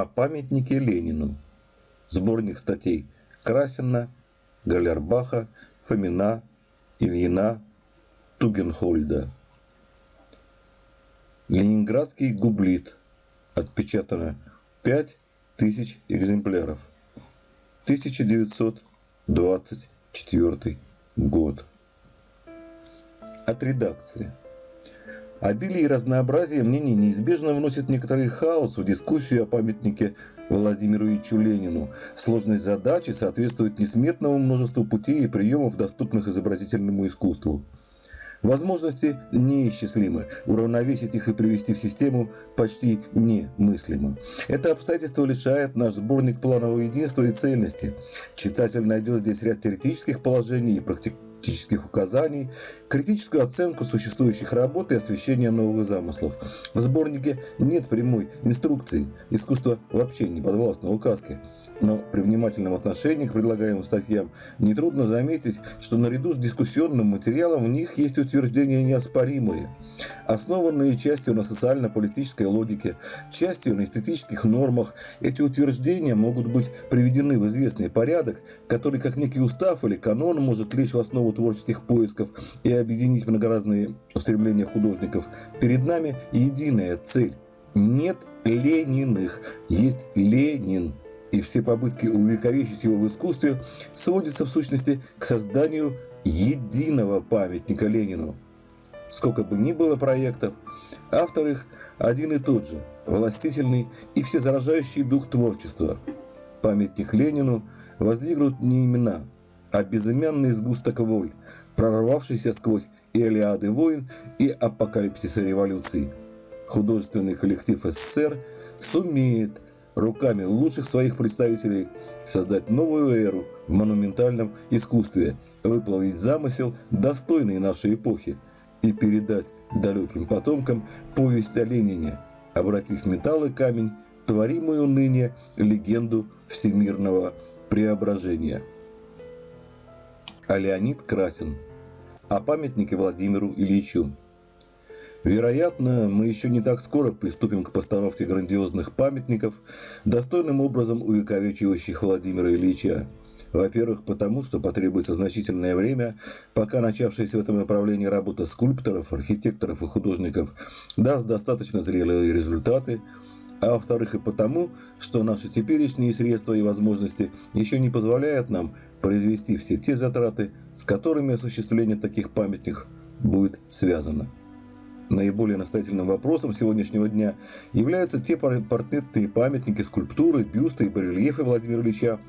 о памятнике Ленину. Сборник статей Красина, Галербаха, Фомина, Ильина, Тугенхольда. Ленинградский гублит. Отпечатано 5000 экземпляров. 1924 год. От редакции. Обилие и разнообразие мнений неизбежно вносит некоторый хаос в дискуссию о памятнике Владимиру Ильичу Ленину. Сложность задачи соответствует несметному множеству путей и приемов, доступных изобразительному искусству. Возможности неисчислимы, уравновесить их и привести в систему почти немыслимо. Это обстоятельство лишает наш сборник планового единства и цельности. Читатель найдет здесь ряд теоретических положений и практических практических указаний, критическую оценку существующих работ и освещение новых замыслов. В сборнике нет прямой инструкции, искусство вообще не подвластно указке. Но при внимательном отношении к предлагаемым статьям нетрудно заметить, что наряду с дискуссионным материалом в них есть утверждения неоспоримые, основанные частью на социально-политической логике, частью на эстетических нормах. Эти утверждения могут быть приведены в известный порядок, который как некий устав или канон может лечь в основу творческих поисков и объединить многоразные устремления художников, перед нами единая цель. Нет Лениных, есть Ленин. И все попытки увековечить его в искусстве сводятся в сущности к созданию единого памятника Ленину. Сколько бы ни было проектов, автор их один и тот же, властительный и всезаражающий дух творчества. Памятник Ленину воздвигнут не имена, а безымянный сгусток воль, прорвавшийся сквозь Илиады войн и апокалипсиса революций. Художественный коллектив СССР сумеет руками лучших своих представителей создать новую эру в монументальном искусстве, выплавить замысел, достойный нашей эпохи, и передать далеким потомкам повесть о Ленине, обратив металл и камень, творимую ныне легенду всемирного преображения а Леонид Красин о памятнике Владимиру Ильичу. Вероятно, мы еще не так скоро приступим к постановке грандиозных памятников, достойным образом увековечивающих Владимира Ильича. Во-первых, потому что потребуется значительное время, пока начавшаяся в этом направлении работа скульпторов, архитекторов и художников даст достаточно зрелые результаты, а во-вторых и потому, что наши теперешние средства и возможности еще не позволяют нам произвести все те затраты, с которыми осуществление таких памятников будет связано. Наиболее настоятельным вопросом сегодняшнего дня являются те портретные памятники, скульптуры, бюсты и барельефы Владимира Ильича,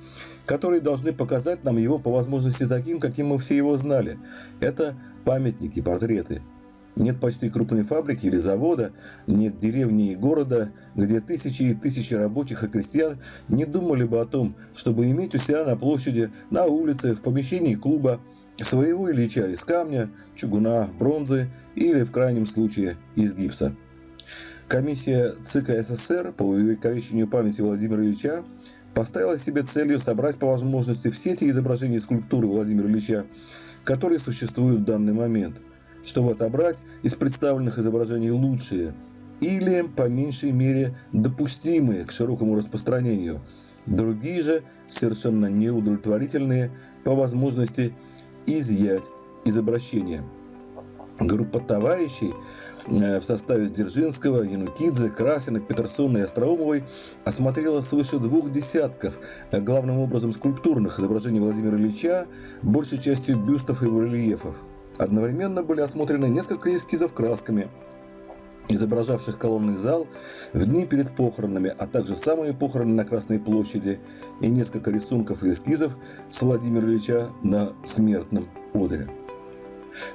которые должны показать нам его по возможности таким, каким мы все его знали. Это памятники, портреты – нет почти крупной фабрики или завода, нет деревни и города, где тысячи и тысячи рабочих и крестьян не думали бы о том, чтобы иметь у себя на площади, на улице, в помещении клуба своего Ильича из камня, чугуна, бронзы или, в крайнем случае, из гипса. Комиссия ЦК СССР по увековечению памяти Владимира Ильича поставила себе целью собрать по возможности все те изображения скульптуры Владимира Ильича, которые существуют в данный момент – чтобы отобрать из представленных изображений лучшие или, по меньшей мере, допустимые к широкому распространению. Другие же, совершенно неудовлетворительные, по возможности изъять из обращения. Группа товарищей э, в составе Дзержинского, Янукидзе, Красина, Петерсона и Остроумовой осмотрела свыше двух десятков, э, главным образом скульптурных изображений Владимира Ильича, большей частью бюстов и барельефов. Одновременно были осмотрены несколько эскизов красками, изображавших колонный зал в дни перед похоронами, а также самые похороны на Красной площади и несколько рисунков и эскизов с Владимира Ильича на смертном одре.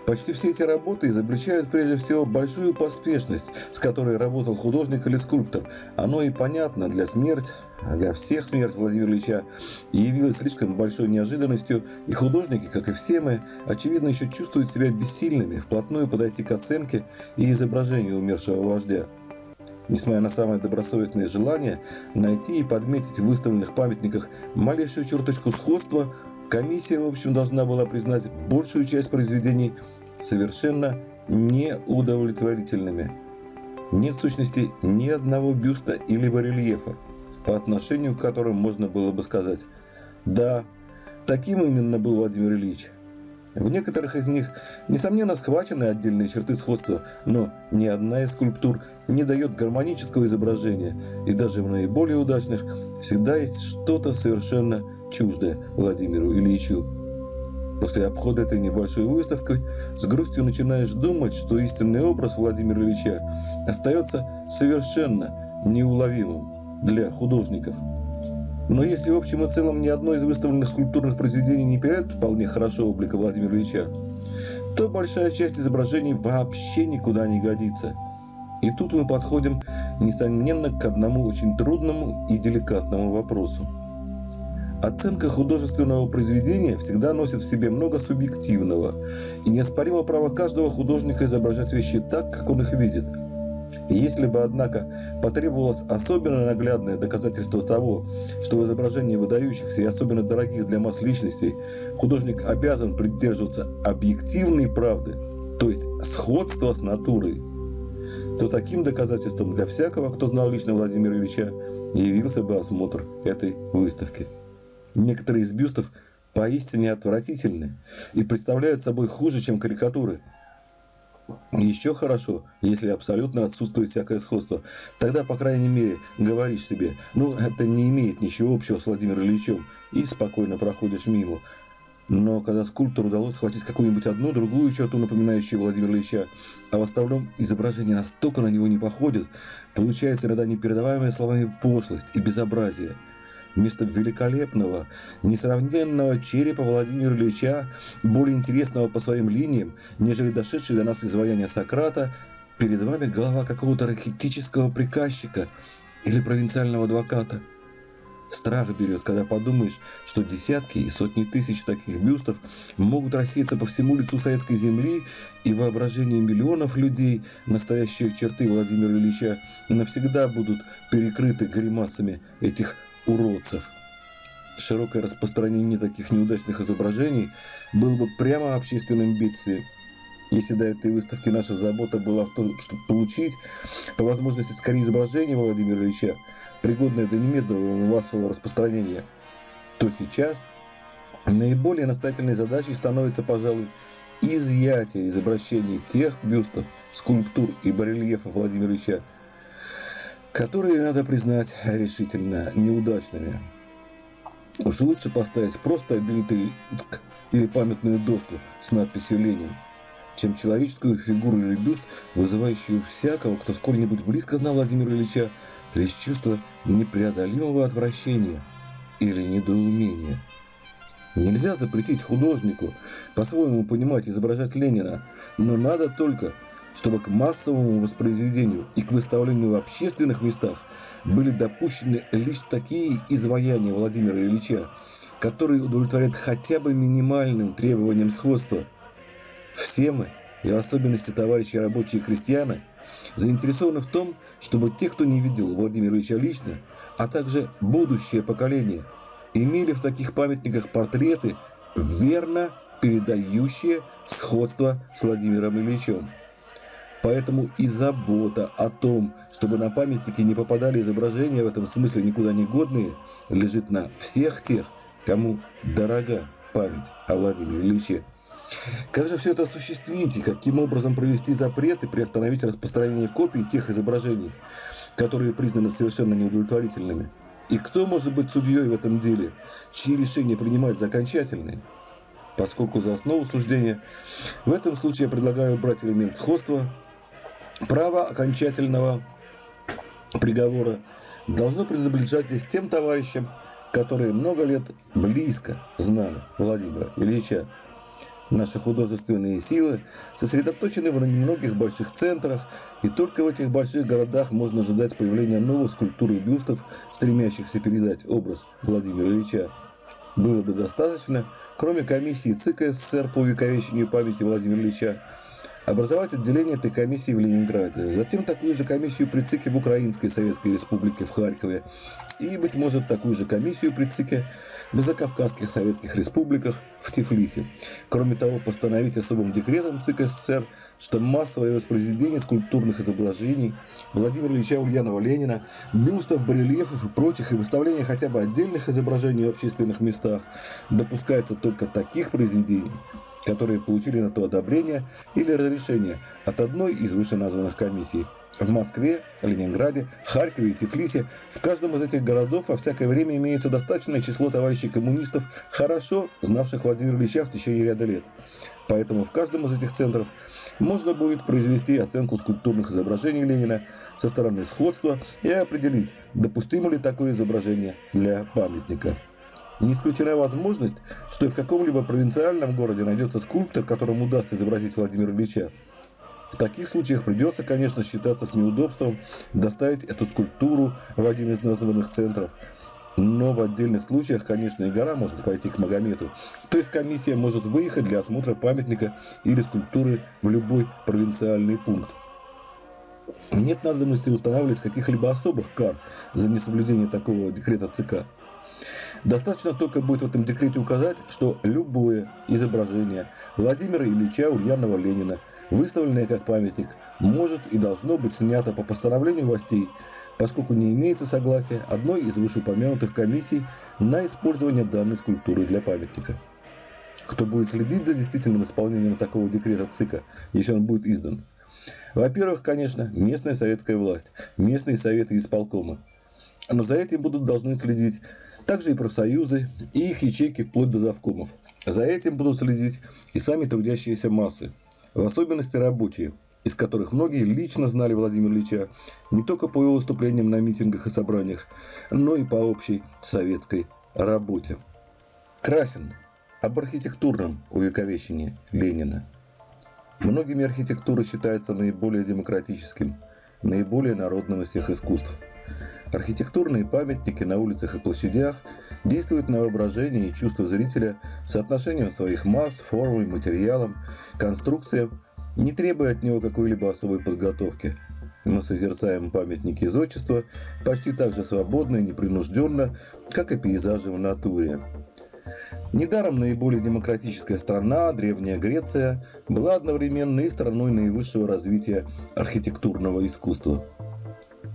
Почти все эти работы изобличают прежде всего большую поспешность, с которой работал художник или скульптор. Оно и понятно для смерти, для всех смерть Владимира Ильича и явилась слишком большой неожиданностью, и художники, как и все мы, очевидно еще чувствуют себя бессильными вплотную подойти к оценке и изображению умершего вождя. Несмотря на самое добросовестное желание найти и подметить в выставленных памятниках малейшую черточку сходства, комиссия, в общем, должна была признать большую часть произведений совершенно неудовлетворительными. Нет сущности ни одного бюста или барельефа, по отношению к которым можно было бы сказать «Да, таким именно был Владимир Ильич». В некоторых из них, несомненно, схвачены отдельные черты сходства, но ни одна из скульптур не дает гармонического изображения, и даже в наиболее удачных всегда есть что-то совершенно чуждое Владимиру Ильичу. После обхода этой небольшой выставки с грустью начинаешь думать, что истинный образ Владимира Ильича остается совершенно неуловимым для художников. Но если в общем и целом ни одно из выставленных скульптурных произведений не передает вполне хорошо облика Владимира Ильича, то большая часть изображений вообще никуда не годится. И тут мы подходим, несомненно, к одному очень трудному и деликатному вопросу. Оценка художественного произведения всегда носит в себе много субъективного и неоспоримо право каждого художника изображать вещи так, как он их видит – и если бы, однако, потребовалось особенно наглядное доказательство того, что в изображении выдающихся и особенно дорогих для масс личностей художник обязан придерживаться объективной правды, то есть сходства с натурой, то таким доказательством для всякого, кто знал лично Владимира Ильича, явился бы осмотр этой выставки. Некоторые из бюстов поистине отвратительны и представляют собой хуже, чем карикатуры – еще хорошо, если абсолютно отсутствует всякое сходство. Тогда, по крайней мере, говоришь себе, ну, это не имеет ничего общего с Владимиром Ильичем, и спокойно проходишь мимо. Но когда скульптору удалось схватить какую-нибудь одну, другую черту, напоминающую Владимира Ильича, а в остальном изображение настолько на него не походит, получается иногда непередаваемая словами пошлость и безобразие – вместо великолепного, несравненного черепа Владимира Ильича, более интересного по своим линиям, нежели дошедший до нас изваяние Сократа, перед вами голова какого-то ракетического приказчика или провинциального адвоката. Страх берет, когда подумаешь, что десятки и сотни тысяч таких бюстов могут рассеяться по всему лицу советской земли, и воображение миллионов людей настоящие черты Владимира Ильича навсегда будут перекрыты гримасами этих уродцев. Широкое распространение таких неудачных изображений было бы прямо общественным бедствием. Если до этой выставки наша забота была в том, чтобы получить по возможности скорее изображение Владимира Ильича, пригодное для немедленного массового распространения, то сейчас наиболее настоятельной задачей становится, пожалуй, изъятие из обращений тех бюстов, скульптур и барельефов Владимира Ильича, которые, надо признать, решительно неудачными. Уж лучше поставить просто обелитый или памятную доску с надписью «Ленин», чем человеческую фигуру или бюст, вызывающую всякого, кто сколь-нибудь близко знал Владимира Ильича, лишь чувство непреодолимого отвращения или недоумения. Нельзя запретить художнику по-своему понимать изображать Ленина, но надо только чтобы к массовому воспроизведению и к выставлению в общественных местах были допущены лишь такие изваяния Владимира Ильича, которые удовлетворяют хотя бы минимальным требованиям сходства. Все мы, и в особенности товарищи рабочие и крестьяне, заинтересованы в том, чтобы те, кто не видел Владимира Ильича лично, а также будущее поколение, имели в таких памятниках портреты, верно передающие сходство с Владимиром Ильичем. Поэтому и забота о том, чтобы на памятники не попадали изображения в этом смысле никуда не годные, лежит на всех тех, кому дорога память о Владимире Ильиче. Как же все это осуществить и каким образом провести запрет и приостановить распространение копий тех изображений, которые признаны совершенно неудовлетворительными? И кто может быть судьей в этом деле, чьи решения принимать за окончательные? Поскольку за основу суждения, в этом случае я предлагаю брать элемент сходства – Право окончательного приговора должно принадлежать здесь тем товарищам, которые много лет близко знали Владимира Ильича. Наши художественные силы сосредоточены в немногих больших центрах, и только в этих больших городах можно ожидать появления новых скульптур и бюстов, стремящихся передать образ Владимира Ильича. Было бы достаточно, кроме комиссии ЦИК СССР по увековечению памяти Владимира Ильича, образовать отделение этой комиссии в Ленинграде, затем такую же комиссию при ЦИКе в Украинской Советской Республике в Харькове и, быть может, такую же комиссию при ЦИКе в Закавказских Советских Республиках в Тифлисе. Кроме того, постановить особым декретом ЦИК СССР, что массовое воспроизведение скульптурных изображений Владимира Ильича Ульянова-Ленина, бюстов, барельефов и прочих, и выставление хотя бы отдельных изображений в общественных местах допускается только таких произведений, которые получили на то одобрение или разрешение от одной из вышеназванных комиссий. В Москве, Ленинграде, Харькове и Тифлисе в каждом из этих городов во всякое время имеется достаточное число товарищей коммунистов, хорошо знавших Владимира Ильича в течение ряда лет. Поэтому в каждом из этих центров можно будет произвести оценку скульптурных изображений Ленина со стороны сходства и определить, допустимо ли такое изображение для памятника. Не исключена возможность, что и в каком-либо провинциальном городе найдется скульптор, которому удастся изобразить Владимира Ильича. В таких случаях придется, конечно, считаться с неудобством доставить эту скульптуру в один из названных центров. Но в отдельных случаях, конечно, и гора может пойти к Магомету. То есть комиссия может выехать для осмотра памятника или скульптуры в любой провинциальный пункт. Нет надобности устанавливать каких-либо особых кар за несоблюдение такого декрета ЦК. Достаточно только будет в этом декрете указать, что любое изображение Владимира Ильича Ульянова-Ленина, выставленное как памятник, может и должно быть снято по постановлению властей, поскольку не имеется согласия одной из вышеупомянутых комиссий на использование данной скульптуры для памятника. Кто будет следить за действительным исполнением такого декрета ЦИКа, если он будет издан? Во-первых, конечно, местная советская власть, местные советы и исполкомы. Но за этим будут должны следить также и профсоюзы, и их ячейки вплоть до завкомов. За этим будут следить и сами трудящиеся массы, в особенности рабочие, из которых многие лично знали Владимира Ильича не только по его выступлениям на митингах и собраниях, но и по общей советской работе. Красин. Об архитектурном увековечении Ленина. Многими архитектура считается наиболее демократическим, наиболее народным из всех искусств – Архитектурные памятники на улицах и площадях действуют на воображение и чувство зрителя соотношением своих масс, формы, материалом, конструкциям, не требуя от него какой-либо особой подготовки. Мы созерцаем памятники зодчества почти так же свободно и непринужденно, как и пейзажи в натуре. Недаром наиболее демократическая страна, Древняя Греция, была одновременно и страной наивысшего развития архитектурного искусства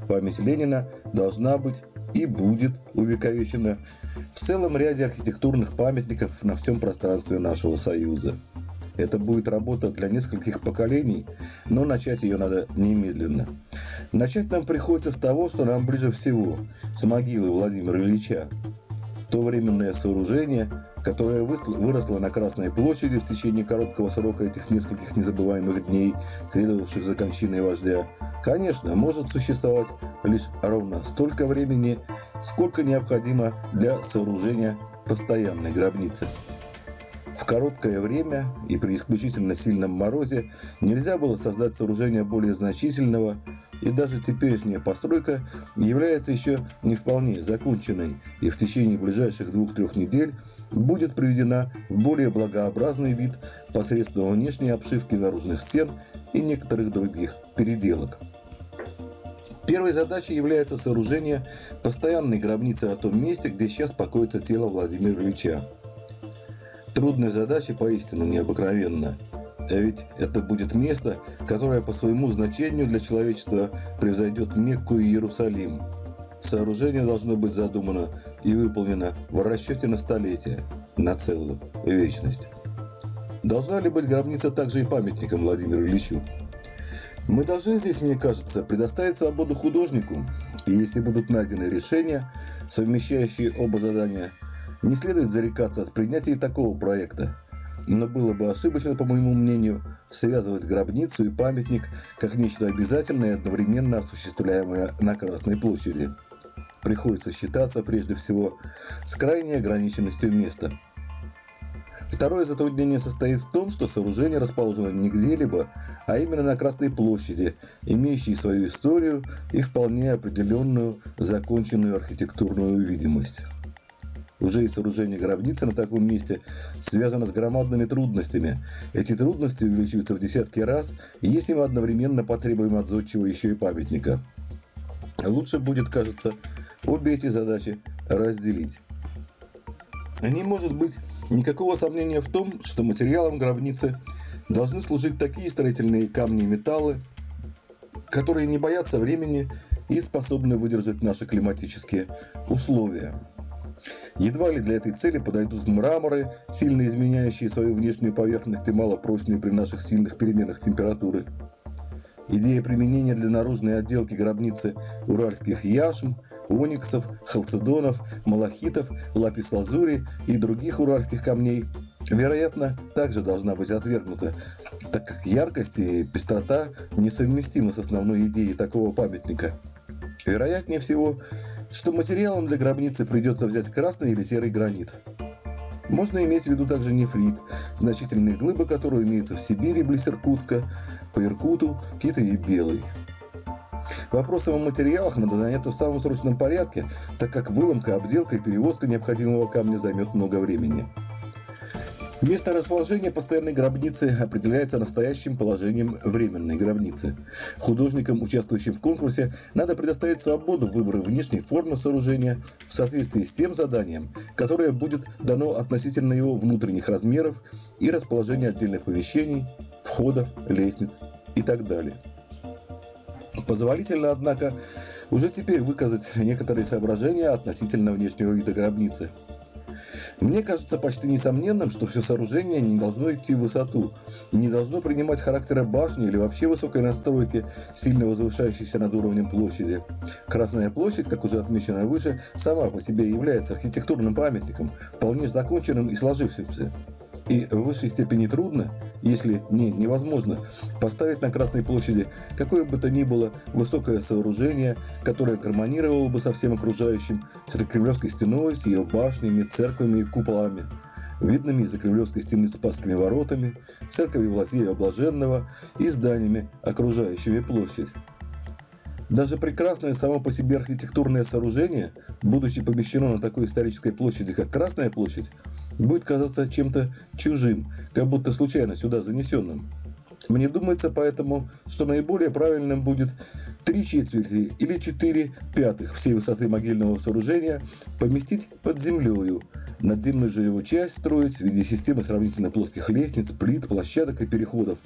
память Ленина должна быть и будет увековечена в целом ряде архитектурных памятников на всем пространстве нашего Союза. Это будет работа для нескольких поколений, но начать ее надо немедленно. Начать нам приходится с того, что нам ближе всего, с могилы Владимира Ильича. То временное сооружение, которое выросло на Красной площади в течение короткого срока этих нескольких незабываемых дней, следовавших за кончиной вождя, конечно, может существовать лишь ровно столько времени, сколько необходимо для сооружения постоянной гробницы. В короткое время и при исключительно сильном морозе нельзя было создать сооружение более значительного, и даже теперешняя постройка является еще не вполне законченной и в течение ближайших двух-трех недель будет приведена в более благообразный вид посредством внешней обшивки наружных стен и некоторых других переделок. Первой задачей является сооружение постоянной гробницы на том месте, где сейчас покоится тело Владимира Ильича. Трудная задача поистину необыкновенна. А ведь это будет место, которое по своему значению для человечества превзойдет Мекку и Иерусалим. Сооружение должно быть задумано и выполнено в расчете на столетие, на целую вечность. Должна ли быть гробница также и памятником Владимиру Ильичу? Мы должны здесь, мне кажется, предоставить свободу художнику, и если будут найдены решения, совмещающие оба задания, не следует зарекаться от принятия такого проекта. Но было бы ошибочно, по моему мнению, связывать гробницу и памятник как нечто обязательное и одновременно осуществляемое на Красной площади. Приходится считаться прежде всего с крайней ограниченностью места – Второе затруднение состоит в том, что сооружение расположено не где-либо, а именно на Красной площади, имеющей свою историю и вполне определенную законченную архитектурную видимость. уже и сооружение гробницы на таком месте связано с громадными трудностями. Эти трудности увеличиваются в десятки раз, если мы одновременно потребуем от зодчего еще и памятника. Лучше будет, кажется, обе эти задачи разделить. Не может быть никакого сомнения в том, что материалом гробницы должны служить такие строительные камни и металлы, которые не боятся времени и способны выдержать наши климатические условия. Едва ли для этой цели подойдут мраморы, сильно изменяющие свою внешнюю поверхность и малопрочные при наших сильных переменах температуры. Идея применения для наружной отделки гробницы уральских яшм, ониксов, халцедонов, малахитов, лапис-лазури и других уральских камней вероятно, также должна быть отвергнута, так как яркость и пестрота несовместимы с основной идеей такого памятника. Вероятнее всего, что материалом для гробницы придется взять красный или серый гранит. Можно иметь в виду также нефрит, значительные глыбы которого имеются в Сибири близ Иркутска, по Иркуту, Китай и Белый. Вопросом о материалах надо заняться в самом срочном порядке, так как выломка, обделка и перевозка необходимого камня займет много времени. Место расположения постоянной гробницы определяется настоящим положением временной гробницы. Художникам, участвующим в конкурсе, надо предоставить свободу выбора внешней формы сооружения в соответствии с тем заданием, которое будет дано относительно его внутренних размеров и расположения отдельных помещений, входов, лестниц и так далее. Позволительно, однако, уже теперь выказать некоторые соображения относительно внешнего вида гробницы – мне кажется почти несомненным, что все сооружение не должно идти в высоту не должно принимать характера башни или вообще высокой настройки, сильно возвышающейся над уровнем площади. Красная площадь, как уже отмечено выше, сама по себе является архитектурным памятником, вполне законченным и сложившимся. И в высшей степени трудно, если не невозможно, поставить на Красной площади какое бы то ни было высокое сооружение, которое гармонировало бы со всем окружающим, с этой Кремлевской стеной, с ее башнями, церквами и куполами, видными из-за Кремлевской стены Спасскими воротами, церковью Влазея Блаженного и зданиями, окружающими площадь. Даже прекрасное само по себе архитектурное сооружение, будучи помещено на такой исторической площади, как Красная площадь, будет казаться чем-то чужим, как будто случайно сюда занесенным. Мне думается поэтому, что наиболее правильным будет три четверти или четыре пятых всей высоты могильного сооружения поместить под землею, надземную же его часть строить в виде системы сравнительно плоских лестниц, плит, площадок и переходов,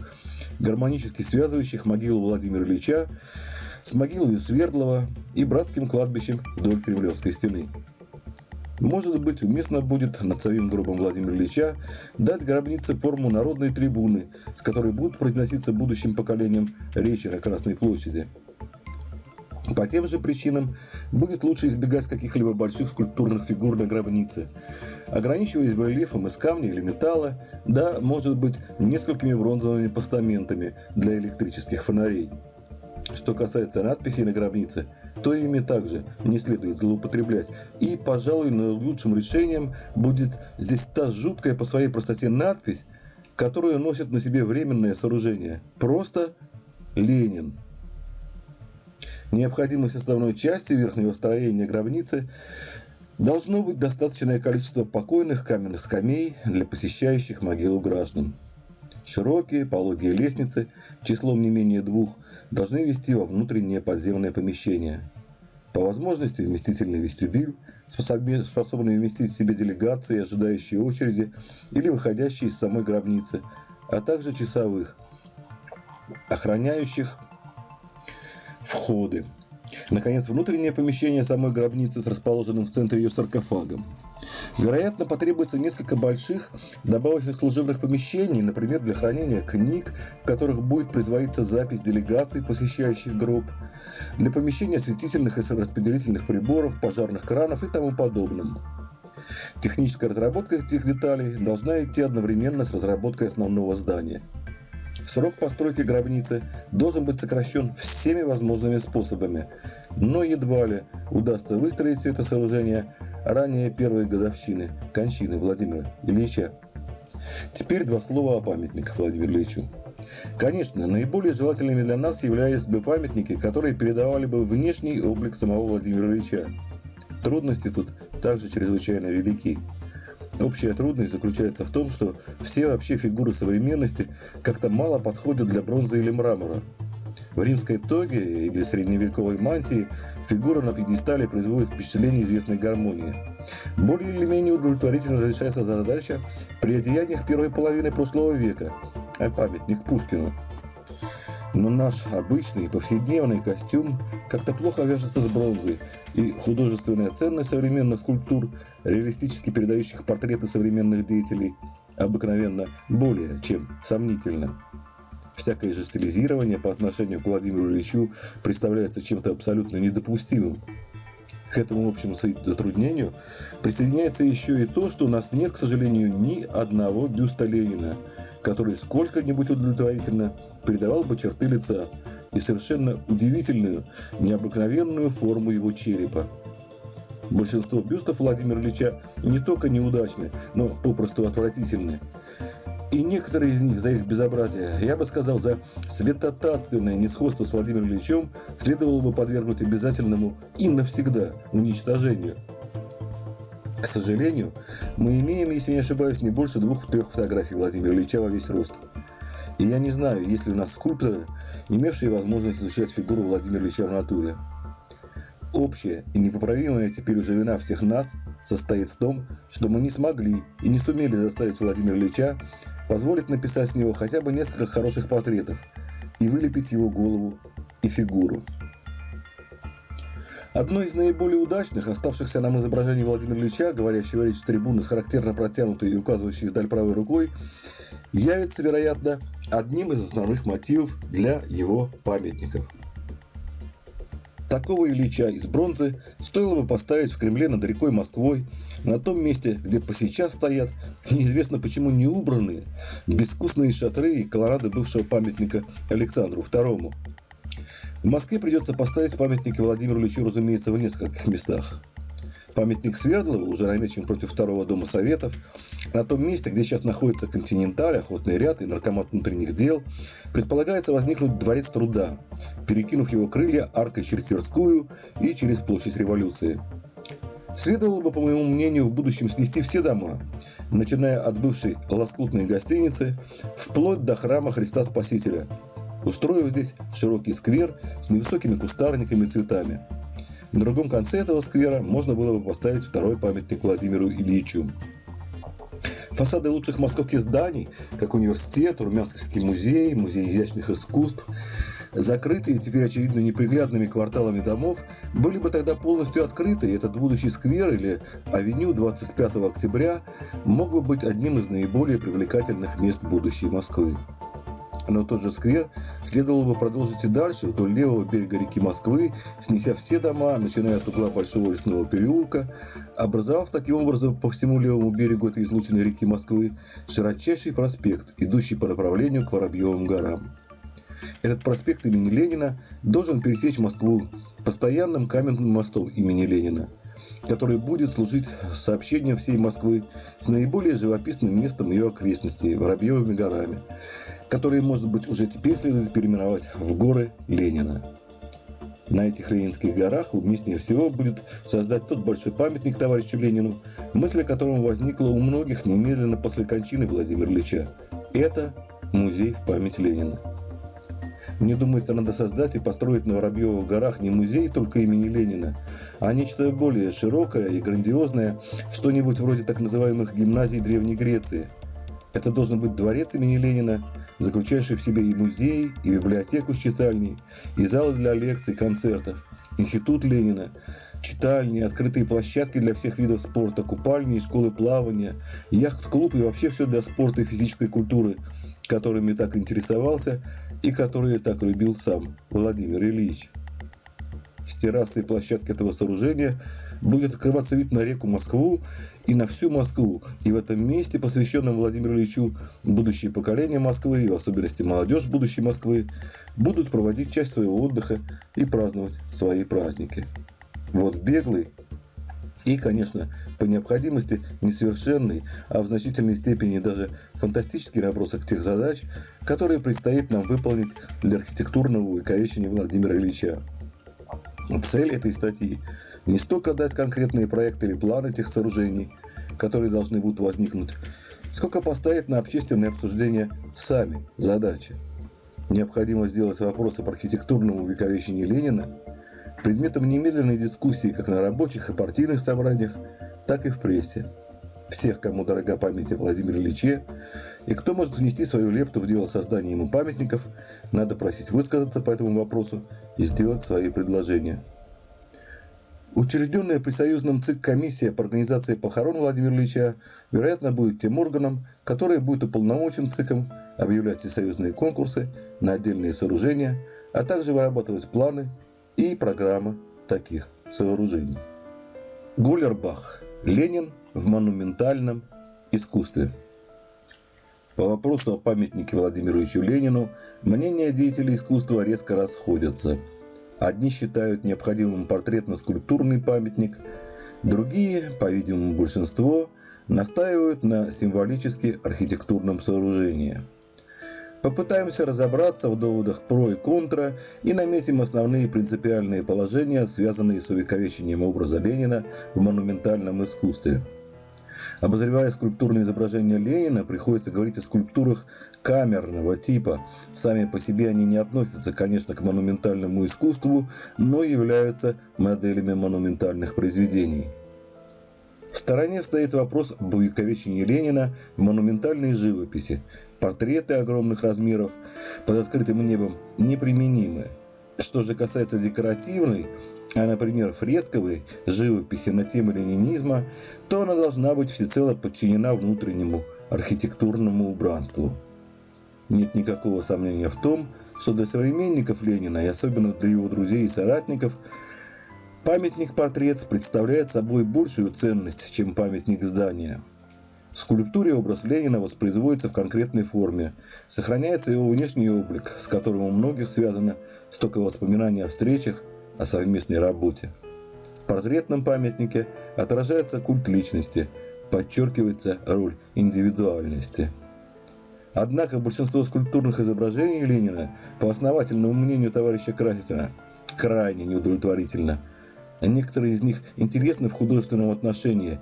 гармонически связывающих могилу Владимира Ильича с могилой Свердлова и братским кладбищем вдоль Кремлевской стены. Может быть, уместно будет над самим гробом Владимира Ильича дать гробнице форму народной трибуны, с которой будут произноситься будущим поколениям речи на Красной площади. По тем же причинам будет лучше избегать каких-либо больших скульптурных фигур на гробнице, ограничиваясь барельефом из камня или металла, да, может быть, несколькими бронзовыми постаментами для электрических фонарей. Что касается надписей на гробнице, то ими также не следует злоупотреблять. И, пожалуй, наилучшим решением будет здесь та жуткая по своей простоте надпись, которую носит на себе временное сооружение. Просто Ленин. Необходимой составной частью верхнего строения гробницы должно быть достаточное количество покойных каменных скамей для посещающих могилу граждан. Широкие пологие лестницы, числом не менее двух, должны вести во внутреннее подземное помещение. По возможности вместительный вестибюль, способный вместить в себе делегации, ожидающие очереди или выходящие из самой гробницы, а также часовых, охраняющих входы. Наконец, внутреннее помещение самой гробницы с расположенным в центре ее саркофагом. Вероятно, потребуется несколько больших добавочных служебных помещений, например, для хранения книг, в которых будет производиться запись делегаций, посещающих гроб, для помещения осветительных и распределительных приборов, пожарных кранов и тому подобным. Техническая разработка этих деталей должна идти одновременно с разработкой основного здания. Срок постройки гробницы должен быть сокращен всеми возможными способами, но едва ли удастся выстроить все это сооружение ранее первой годовщины кончины Владимира Ильича. Теперь два слова о памятниках Владимиру Ильичу. Конечно, наиболее желательными для нас являлись бы памятники, которые передавали бы внешний облик самого Владимира Ильича. Трудности тут также чрезвычайно велики. Общая трудность заключается в том, что все вообще фигуры современности как-то мало подходят для бронзы или мрамора. В римской тоге или средневековой мантии фигура на пьедестале производит впечатление известной гармонии. Более или менее удовлетворительно решается задача при одеяниях первой половины прошлого века, а памятник Пушкину. Но наш обычный повседневный костюм как-то плохо вяжется с бронзой, и художественная ценность современных скульптур, реалистически передающих портреты современных деятелей, обыкновенно более чем сомнительна. Всякое же стилизирование по отношению к Владимиру Ильичу представляется чем-то абсолютно недопустимым. К этому общему затруднению присоединяется еще и то, что у нас нет, к сожалению, ни одного бюста Ленина, который сколько-нибудь удовлетворительно передавал бы черты лица и совершенно удивительную, необыкновенную форму его черепа. Большинство бюстов Владимира Ильича не только неудачны, но попросту отвратительны. И некоторые из них за их безобразие, я бы сказал, за святотатственное несходство с Владимиром Ильичем следовало бы подвергнуть обязательному и навсегда уничтожению. К сожалению, мы имеем, если не ошибаюсь, не больше двух-трех фотографий Владимира Ильича во весь рост. И я не знаю, есть ли у нас скульпторы, имевшие возможность изучать фигуру Владимира Ильича в натуре. Общая и непоправимая теперь уже вина всех нас состоит в том, что мы не смогли и не сумели заставить Владимира Ильича позволит написать с него хотя бы несколько хороших портретов и вылепить его голову и фигуру. Одно из наиболее удачных, оставшихся нам изображений Владимира Ильича, говорящего речь с трибуны с характерно протянутой и указывающей вдаль правой рукой, явится, вероятно, одним из основных мотивов для его памятников – Такого Ильича из бронзы стоило бы поставить в Кремле над рекой Москвой, на том месте, где по сейчас стоят, неизвестно почему не убранные, безвкусные шатры и колоннады бывшего памятника Александру II. В Москве придется поставить памятники Владимиру Ильичу, разумеется, в нескольких местах. Памятник Свердлова уже намечен против второго дома Советов. На том месте, где сейчас находится Континенталь, Охотный ряд и Наркомат внутренних дел, предполагается возникнуть Дворец труда, перекинув его крылья аркой через Тверскую и через Площадь Революции. Следовало бы, по моему мнению, в будущем снести все дома, начиная от бывшей лоскутной гостиницы, вплоть до храма Христа Спасителя, устроив здесь широкий сквер с невысокими кустарниками и цветами – на другом конце этого сквера можно было бы поставить второй памятник Владимиру Ильичу. Фасады лучших московских зданий, как университет, Румянский музей, музей изящных искусств, закрытые теперь, очевидно, неприглядными кварталами домов, были бы тогда полностью открыты, и этот будущий сквер или авеню 25 октября мог бы быть одним из наиболее привлекательных мест будущей Москвы. Но тот же сквер следовало бы продолжить и дальше, вдоль левого берега реки Москвы, снеся все дома, начиная от угла Большого лесного переулка, образовав таким образом по всему левому берегу этой излученной реки Москвы широчайший проспект, идущий по направлению к Воробьевым горам. Этот проспект имени Ленина должен пересечь Москву постоянным каменным мостом имени Ленина, который будет служить сообщением всей Москвы с наиболее живописным местом ее окрестностей – Воробьевыми горами, которые, может быть, уже теперь следует переименовать в горы Ленина. На этих Ленинских горах уместнее всего будет создать тот большой памятник товарищу Ленину, мысль о котором возникла у многих немедленно после кончины Владимира Ильича. Это музей в память Ленина. Мне думается, надо создать и построить на Воробьевых горах не музей только имени Ленина, а нечто более широкое и грандиозное, что-нибудь вроде так называемых гимназий Древней Греции. Это должен быть дворец имени Ленина, заключающий в себе и музей, и библиотеку с читальней, и залы для лекций, концертов, институт Ленина, читальни, открытые площадки для всех видов спорта, купальни и школы плавания, яхт-клуб и вообще все для спорта и физической культуры, которыми так интересовался и которые так любил сам Владимир Ильич. С террасы и площадки этого сооружения будет открываться вид на реку Москву и на всю Москву. И в этом месте, посвященном Владимиру Ильичу, будущие поколения Москвы, и в особенности молодежь будущей Москвы, будут проводить часть своего отдыха и праздновать свои праздники. Вот беглый и, конечно, по необходимости несовершенный, а в значительной степени даже фантастический набросок тех задач, которые предстоит нам выполнить для архитектурного увековечения Владимира Ильича. Цель этой статьи не столько дать конкретные проекты или планы тех сооружений, которые должны будут возникнуть, сколько поставить на общественное обсуждение сами задачи. Необходимо сделать вопросы об архитектурном увековечении Ленина предметом немедленной дискуссии как на рабочих и партийных собраниях, так и в прессе. Всех, кому дорога память о Владимире Ильиче, и кто может внести свою лепту в дело создания ему памятников, надо просить высказаться по этому вопросу и сделать свои предложения. Учрежденная при союзном ЦИК комиссия по организации похорон Владимира Ильича, вероятно, будет тем органом, который будет уполномочен ЦИКом объявлять всесоюзные конкурсы на отдельные сооружения, а также вырабатывать планы и программы таких сооружений. Гуллербах. Ленин в монументальном искусстве. По вопросу о памятнике Владимиру Ильичу Ленину мнения деятелей искусства резко расходятся. Одни считают необходимым портретно-скульптурный памятник, другие, по-видимому большинство, настаивают на символически архитектурном сооружении. Попытаемся разобраться в доводах про и контра и наметим основные принципиальные положения, связанные с увековечением образа Ленина в монументальном искусстве – Обозревая скульптурные изображения Ленина, приходится говорить о скульптурах камерного типа. Сами по себе они не относятся, конечно, к монументальному искусству, но являются моделями монументальных произведений. В стороне стоит вопрос об увековечении Ленина в монументальной живописи. Портреты огромных размеров под открытым небом неприменимы. Что же касается декоративной, а, например, фресковой живописи на тему ленинизма, то она должна быть всецело подчинена внутреннему архитектурному убранству. Нет никакого сомнения в том, что для современников Ленина, и особенно для его друзей и соратников, памятник-портрет представляет собой большую ценность, чем памятник здания. В скульптуре образ Ленина воспроизводится в конкретной форме, сохраняется его внешний облик, с которым у многих связано столько воспоминаний о встречах, о совместной работе. В портретном памятнике отражается культ личности, подчеркивается роль индивидуальности. Однако большинство скульптурных изображений Ленина, по основательному мнению товарища Красина, крайне неудовлетворительно. Некоторые из них интересны в художественном отношении,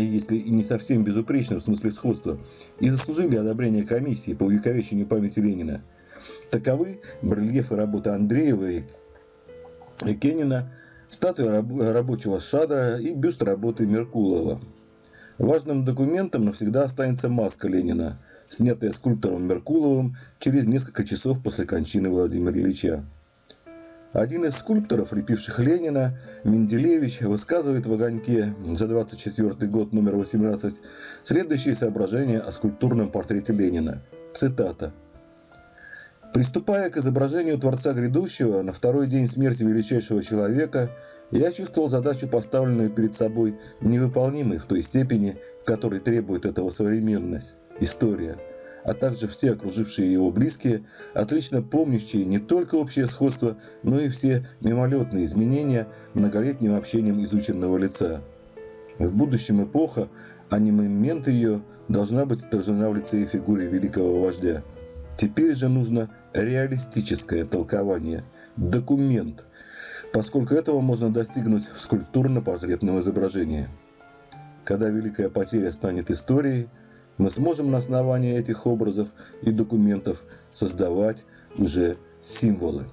если и не совсем безупречны в смысле сходства, и заслужили одобрение комиссии по увековечению памяти Ленина. Таковы барельефы работы Андреева и Кенина, статуя рабочего Шадра и бюст работы Меркулова. Важным документом навсегда останется маска Ленина, снятая скульптором Меркуловым через несколько часов после кончины Владимира Ильича. Один из скульпторов, лепивших Ленина, Менделевич, высказывает в «Огоньке» за 24 год номер 18 следующие соображения о скульптурном портрете Ленина. Цитата. Приступая к изображению Творца Грядущего на второй день смерти величайшего человека, я чувствовал задачу, поставленную перед собой, невыполнимой в той степени, в которой требует этого современность, история, а также все окружившие его близкие, отлично помнящие не только общее сходство, но и все мимолетные изменения многолетним общением изученного лица. В будущем эпоха, а не момент ее, должна быть отражена в лице и фигуре великого вождя. Теперь же нужно реалистическое толкование, документ, поскольку этого можно достигнуть в скульптурно-портретном изображении. Когда великая потеря станет историей, мы сможем на основании этих образов и документов создавать уже символы.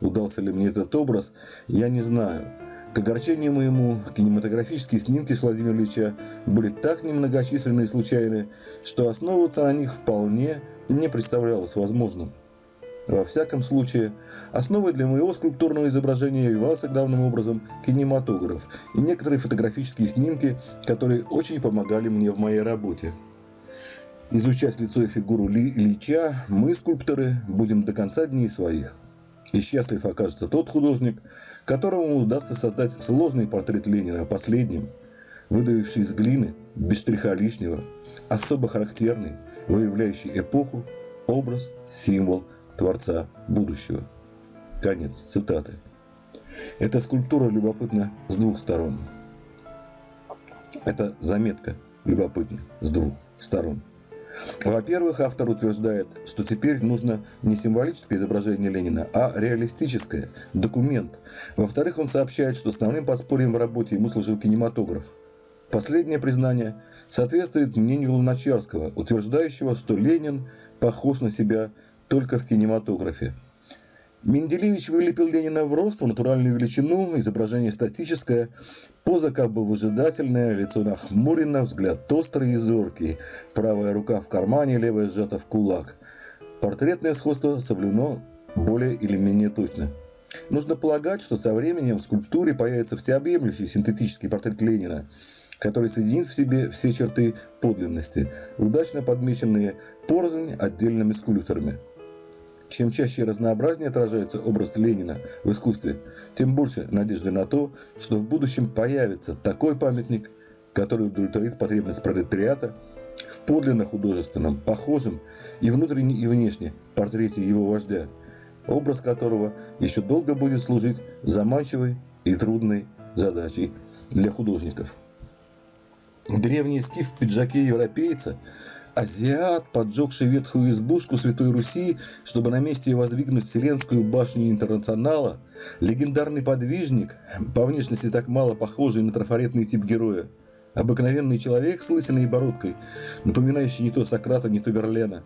Удался ли мне этот образ, я не знаю. К огорчению моему, кинематографические снимки с Владимира Ильича были так немногочисленны и случайны, что основываться на них вполне не представлялось возможным. Во всяком случае, основой для моего скульптурного изображения являлся главным образом кинематограф и некоторые фотографические снимки, которые очень помогали мне в моей работе. Изучать лицо и фигуру Ли Ильича, мы, скульпторы, будем до конца дней своих. И счастлив окажется тот художник, которому удастся создать сложный портрет Ленина последним, выдавивший из глины, без штриха лишнего, особо характерный, выявляющий эпоху, образ, символ – Творца будущего. Конец цитаты. Эта скульптура любопытна с двух сторон. Эта заметка любопытна с двух сторон. Во-первых, автор утверждает, что теперь нужно не символическое изображение Ленина, а реалистическое, документ. Во-вторых, он сообщает, что основным подспорьем в работе ему служил кинематограф. Последнее признание соответствует мнению Луначарского, утверждающего, что Ленин похож на себя только в кинематографе. Менделевич вылепил Ленина в рост, в натуральную величину, изображение статическое, поза как бы выжидательная, лицо нахмурено, взгляд острый и зоркий, правая рука в кармане, левая сжата в кулак. Портретное сходство соблюдено более или менее точно. Нужно полагать, что со временем в скульптуре появится всеобъемлющий синтетический портрет Ленина, который соединит в себе все черты подлинности, удачно подмеченные порознь отдельными скульпторами. Чем чаще и разнообразнее отражается образ Ленина в искусстве, тем больше надежды на то, что в будущем появится такой памятник, который удовлетворит потребность пролетариата в подлинно художественном, похожем и внутренне, и внешне портрете его вождя, образ которого еще долго будет служить заманчивой и трудной задачей для художников. Древний скиф в пиджаке европейца – азиат, поджегший ветхую избушку Святой Руси, чтобы на месте воздвигнуть Вселенскую башню Интернационала, легендарный подвижник, по внешности так мало похожий на трафаретный тип героя, обыкновенный человек с лысиной и бородкой, напоминающий не то Сократа, не то Верлена,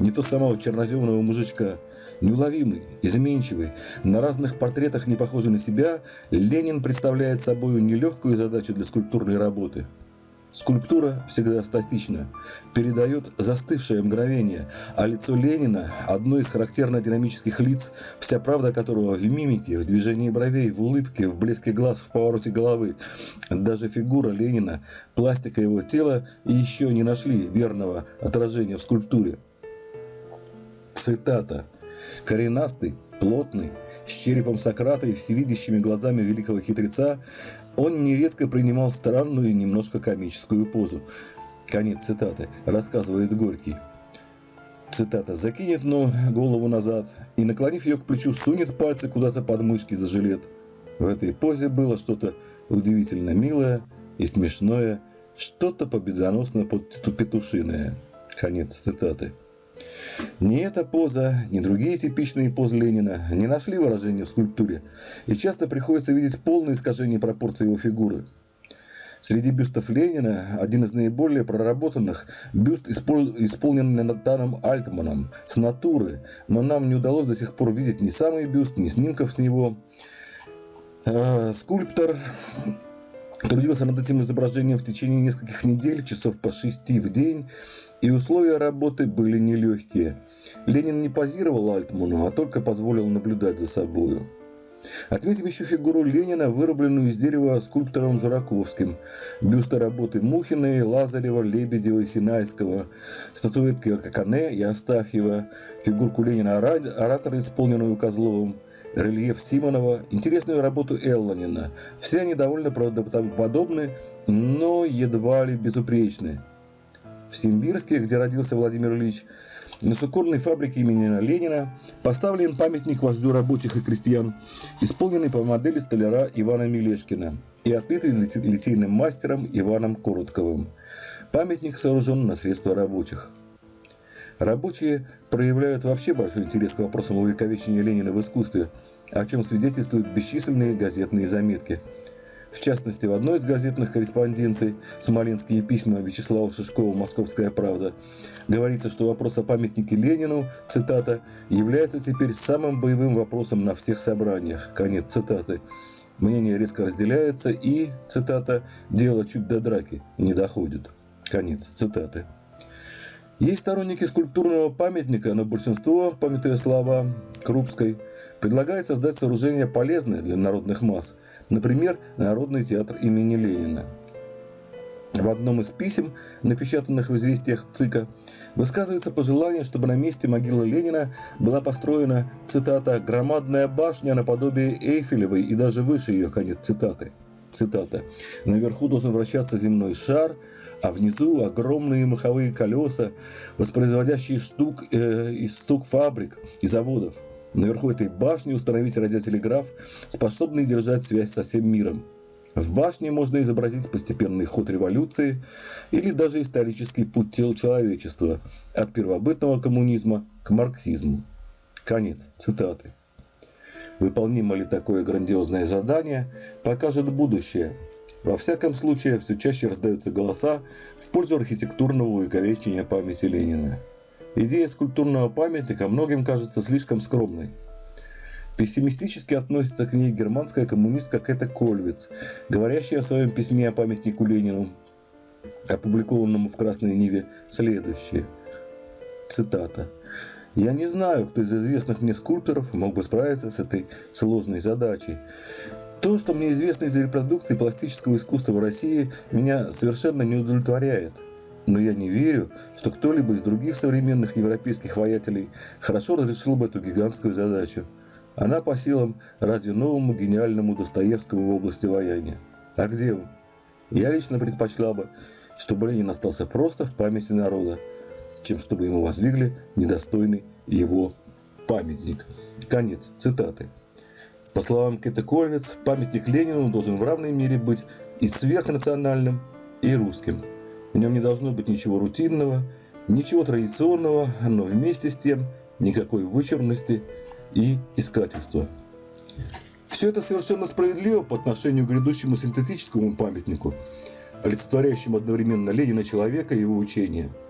не то самого черноземного мужичка, неуловимый, изменчивый, на разных портретах не похожий на себя, Ленин представляет собой нелегкую задачу для скульптурной работы – Скульптура всегда статична, передает застывшее мгновение, а лицо Ленина – одно из характерно динамических лиц, вся правда которого в мимике, в движении бровей, в улыбке, в блеске глаз, в повороте головы. Даже фигура Ленина, пластика его тела еще не нашли верного отражения в скульптуре. Цитата. «Коренастый, плотный, с черепом Сократа и всевидящими глазами великого хитреца, он нередко принимал странную и немножко комическую позу. Конец цитаты. Рассказывает Горький. Цитата. «Закинет но голову назад и, наклонив ее к плечу, сунет пальцы куда-то под мышки за жилет. В этой позе было что-то удивительно милое и смешное, что-то победоносно петушиное». Конец цитаты. Ни эта поза, ни другие типичные позы Ленина не нашли выражения в скульптуре, и часто приходится видеть полное искажение пропорций его фигуры. Среди бюстов Ленина один из наиболее проработанных – бюст, исполненный Натаном Альтманом, с натуры, но нам не удалось до сих пор видеть ни самый бюст, ни снимков с него. Э, скульптор Трудился над этим изображением в течение нескольких недель, часов по шести в день, и условия работы были нелегкие. Ленин не позировал Альтману, а только позволил наблюдать за собою. Отметим еще фигуру Ленина, вырубленную из дерева скульптором Жураковским, бюсты работы Мухиной, Лазарева, Лебедева и Синайского, статуэтки Кокане и Астафьева, фигурку Ленина оратора, исполненную Козловым, рельеф Симонова, интересную работу Элланина. Все они довольно правдоподобны, но едва ли безупречны. В Симбирске, где родился Владимир Ильич, на суконной фабрике имени Ленина поставлен памятник вождю рабочих и крестьян, исполненный по модели столяра Ивана Милешкина и отлитый литейным мастером Иваном Коротковым. Памятник сооружен на средства рабочих. Рабочие проявляют вообще большой интерес к вопросам увековечения Ленина в искусстве, о чем свидетельствуют бесчисленные газетные заметки. В частности, в одной из газетных корреспонденций «Смоленские письма» Вячеслава Шишкова «Московская правда» говорится, что вопрос о памятнике Ленину, цитата, «является теперь самым боевым вопросом на всех собраниях». Конец цитаты. Мнение резко разделяется и, цитата, «дело чуть до драки не доходит». Конец цитаты. Есть сторонники скульптурного памятника, но большинство, памятуя слова Крупской, предлагает создать сооружение полезное для народных масс, например, Народный театр имени Ленина. В одном из писем, напечатанных в известиях ЦИКа, высказывается пожелание, чтобы на месте могилы Ленина была построена, цитата, «громадная башня наподобие Эйфелевой и даже выше ее», конец цитаты. Цитата. «Наверху должен вращаться земной шар, а внизу огромные маховые колеса, воспроизводящие штук, э, из стук фабрик и заводов. Наверху этой башни установить радиотелеграф, способный держать связь со всем миром. В башне можно изобразить постепенный ход революции или даже исторический путь тел человечества от первобытного коммунизма к марксизму. Конец цитаты. Выполнимо ли такое грандиозное задание, покажет будущее. Во всяком случае, все чаще раздаются голоса в пользу архитектурного увековечения памяти Ленина. Идея скульптурного памятника многим кажется слишком скромной. Пессимистически относится к ней германская коммунистка Кэта Кольвиц, говорящая в своем письме о памятнику Ленину, опубликованному в Красной Ниве, следующее. Цитата. Я не знаю, кто из известных мне скульпторов мог бы справиться с этой сложной задачей. То, что мне известно из репродукции пластического искусства в России, меня совершенно не удовлетворяет. Но я не верю, что кто-либо из других современных европейских воятелей хорошо разрешил бы эту гигантскую задачу. Она по силам разве новому гениальному Достоевскому в области вояния. А где он? Я лично предпочла бы, чтобы Ленин остался просто в памяти народа, чем чтобы ему воздвигли недостойный его памятник. Конец цитаты. По словам Кеты Кольвиц, памятник Ленину должен в равной мере быть и сверхнациональным, и русским. В нем не должно быть ничего рутинного, ничего традиционного, но вместе с тем никакой вычурности и искательства. Все это совершенно справедливо по отношению к грядущему синтетическому памятнику, олицетворяющему одновременно Ленина человека и его учения –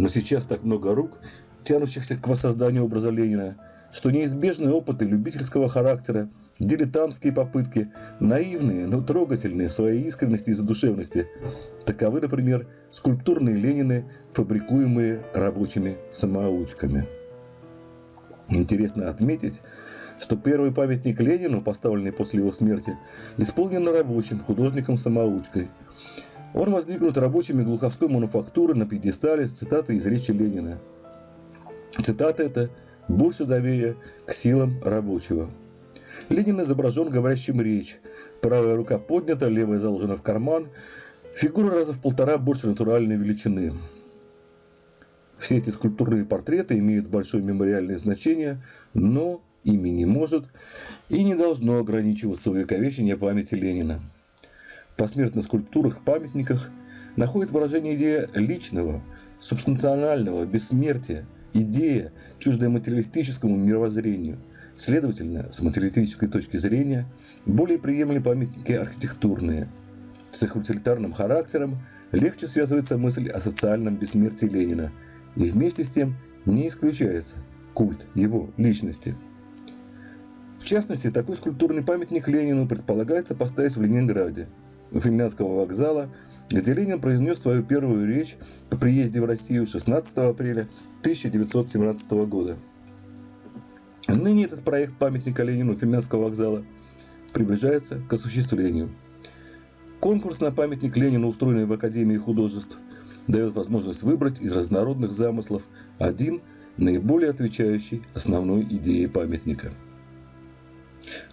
но сейчас так много рук, тянущихся к воссозданию образа Ленина, что неизбежные опыты любительского характера, дилетантские попытки, наивные, но трогательные в своей искренности и задушевности. Таковы, например, скульптурные Ленины, фабрикуемые рабочими самоучками. Интересно отметить, что первый памятник Ленину, поставленный после его смерти, исполнен рабочим художником-самоучкой – он воздвигнут рабочими глуховской мануфактуры на пьедестале с цитатой из речи Ленина. Цитата эта «больше доверия к силам рабочего». Ленин изображен говорящим речь. Правая рука поднята, левая заложена в карман. Фигура раза в полтора больше натуральной величины. Все эти скульптурные портреты имеют большое мемориальное значение, но ими не может и не должно ограничиваться увековечение памяти Ленина посмертных скульптурах, памятниках находит выражение идея личного, субстанционального бессмертия, идея, чуждая материалистическому мировоззрению. Следовательно, с материалистической точки зрения, более приемлемы памятники архитектурные. С их утилитарным характером легче связывается мысль о социальном бессмертии Ленина, и вместе с тем не исключается культ его личности. В частности, такой скульптурный памятник Ленину предполагается поставить в Ленинграде – финляндского вокзала, где Ленин произнес свою первую речь по приезде в Россию 16 апреля 1917 года. Ныне этот проект памятника Ленину финляндского вокзала приближается к осуществлению. Конкурс на памятник Ленину, устроенный в Академии художеств, дает возможность выбрать из разнородных замыслов один, наиболее отвечающий основной идее памятника –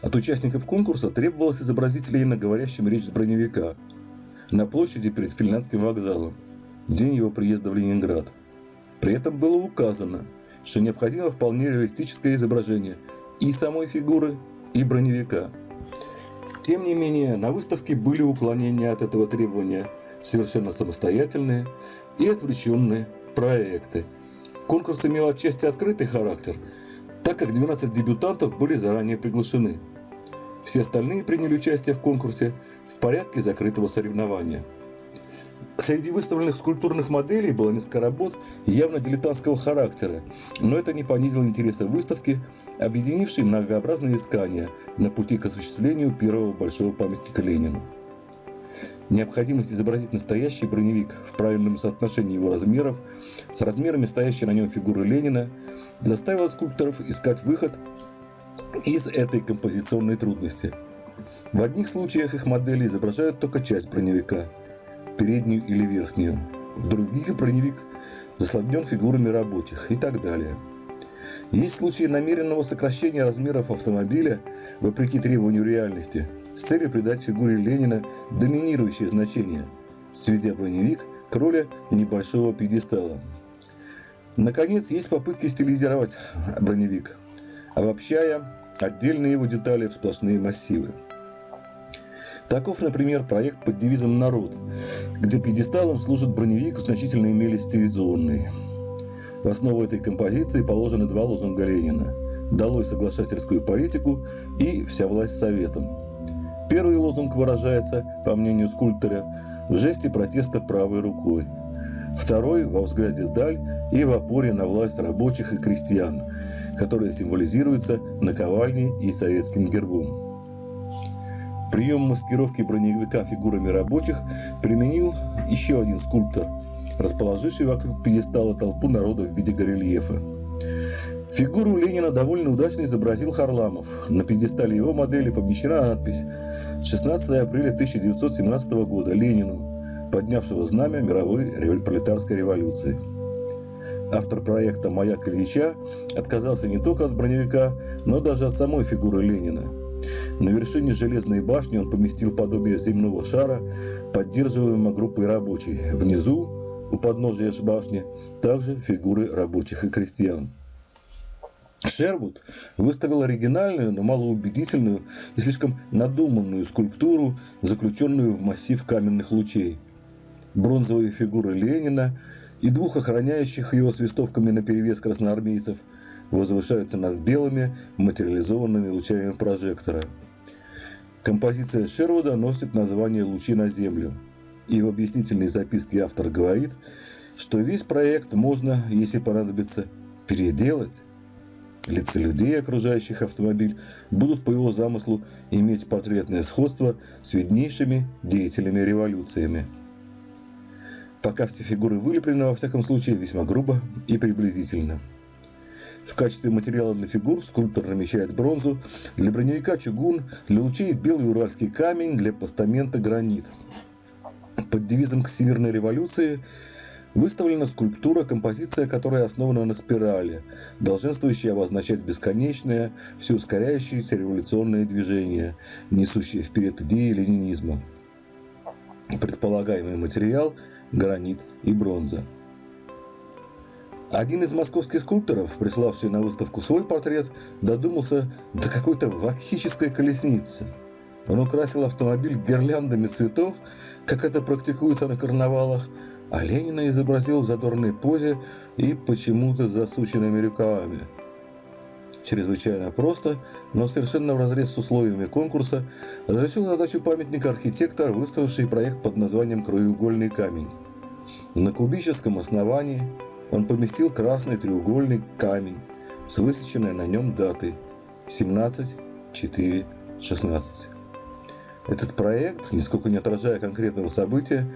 от участников конкурса требовалось изобразить Ленина говорящим речь с броневика на площади перед финляндским вокзалом в день его приезда в Ленинград. При этом было указано, что необходимо вполне реалистическое изображение и самой фигуры, и броневика. Тем не менее, на выставке были уклонения от этого требования, совершенно самостоятельные и отвлеченные проекты. Конкурс имел отчасти открытый характер – так как 12 дебютантов были заранее приглашены. Все остальные приняли участие в конкурсе в порядке закрытого соревнования. Среди выставленных скульптурных моделей было несколько работ явно дилетантского характера, но это не понизило интереса выставки, объединившей многообразные искания на пути к осуществлению первого большого памятника Ленину. Необходимость изобразить настоящий броневик в правильном соотношении его размеров с размерами стоящей на нем фигуры Ленина заставила скульпторов искать выход из этой композиционной трудности. В одних случаях их модели изображают только часть броневика, переднюю или верхнюю. В других броневик заслонен фигурами рабочих и так далее. Есть случаи намеренного сокращения размеров автомобиля вопреки требованию реальности – с целью придать фигуре Ленина доминирующее значение, сведя броневик к роли небольшого пьедестала. Наконец, есть попытки стилизировать броневик, обобщая отдельные его детали в сплошные массивы. Таков, например, проект под девизом «Народ», где пьедесталом служит броневик в значительной мере стилизованный. В основу этой композиции положены два лозунга Ленина «Долой соглашательскую политику» и «Вся власть советом». Первый лозунг выражается, по мнению скульптора, в жесте протеста правой рукой. Второй – во взгляде вдаль и в опоре на власть рабочих и крестьян, которая символизируется наковальней и советским гербом. Прием маскировки броневика фигурами рабочих применил еще один скульптор, расположивший вокруг пьедестала толпу народа в виде горельефа. Фигуру Ленина довольно удачно изобразил Харламов. На пьедестале его модели помещена надпись 16 апреля 1917 года Ленину, поднявшего знамя мировой пролетарской революции. Автор проекта «Маяк Ильича» отказался не только от броневика, но даже от самой фигуры Ленина – на вершине железной башни он поместил подобие земного шара, поддерживаемого группой рабочих. Внизу, у подножия башни, также фигуры рабочих и крестьян. Шервуд выставил оригинальную, но малоубедительную и слишком надуманную скульптуру, заключенную в массив каменных лучей. Бронзовые фигуры Ленина и двух охраняющих его свистовками наперевес красноармейцев – возвышаются над белыми материализованными лучами прожектора. Композиция Шервуда носит название «Лучи на Землю». И в объяснительной записке автор говорит, что весь проект можно, если понадобится, переделать. Лица людей, окружающих автомобиль, будут по его замыслу иметь портретное сходство с виднейшими деятелями революциями. Пока все фигуры вылеплены, во всяком случае, весьма грубо и приблизительно – в качестве материала для фигур скульптор намечает бронзу, для броневика чугун, для лучей белый уральский камень, для постамента гранит. Под девизом к Всемирной революции выставлена скульптура, композиция которая основана на спирали, долженствующая обозначать бесконечное, все ускоряющееся революционное движение, несущее вперед идеи ленинизма. Предполагаемый материал – гранит и бронза. Один из московских скульпторов, приславший на выставку свой портрет, додумался до какой-то вакхической колесницы. Он украсил автомобиль гирляндами цветов, как это практикуется на карнавалах, а Ленина изобразил в задорной позе и почему-то засученными рукавами. Чрезвычайно просто, но совершенно в разрез с условиями конкурса, разрешил задачу памятника архитектор, выставивший проект под названием «Краеугольный камень». На кубическом основании он поместил красный треугольный камень с высеченной на нем датой 17.4.16. Этот проект, нисколько не отражая конкретного события,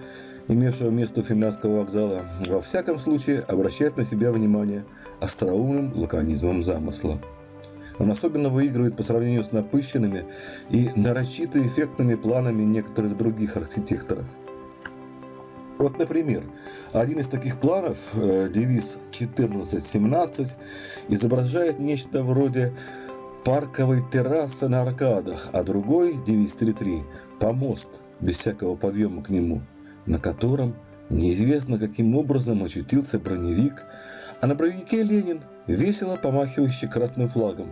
имевшего место у финляндского вокзала, во всяком случае обращает на себя внимание остроумным лаконизмом замысла. Он особенно выигрывает по сравнению с напыщенными и нарочито эффектными планами некоторых других архитекторов – вот, например, один из таких планов, э, девиз 1417, изображает нечто вроде парковой террасы на аркадах, а другой, девиз 33, помост, без всякого подъема к нему, на котором неизвестно каким образом очутился броневик, а на броневике Ленин, весело помахивающий красным флагом.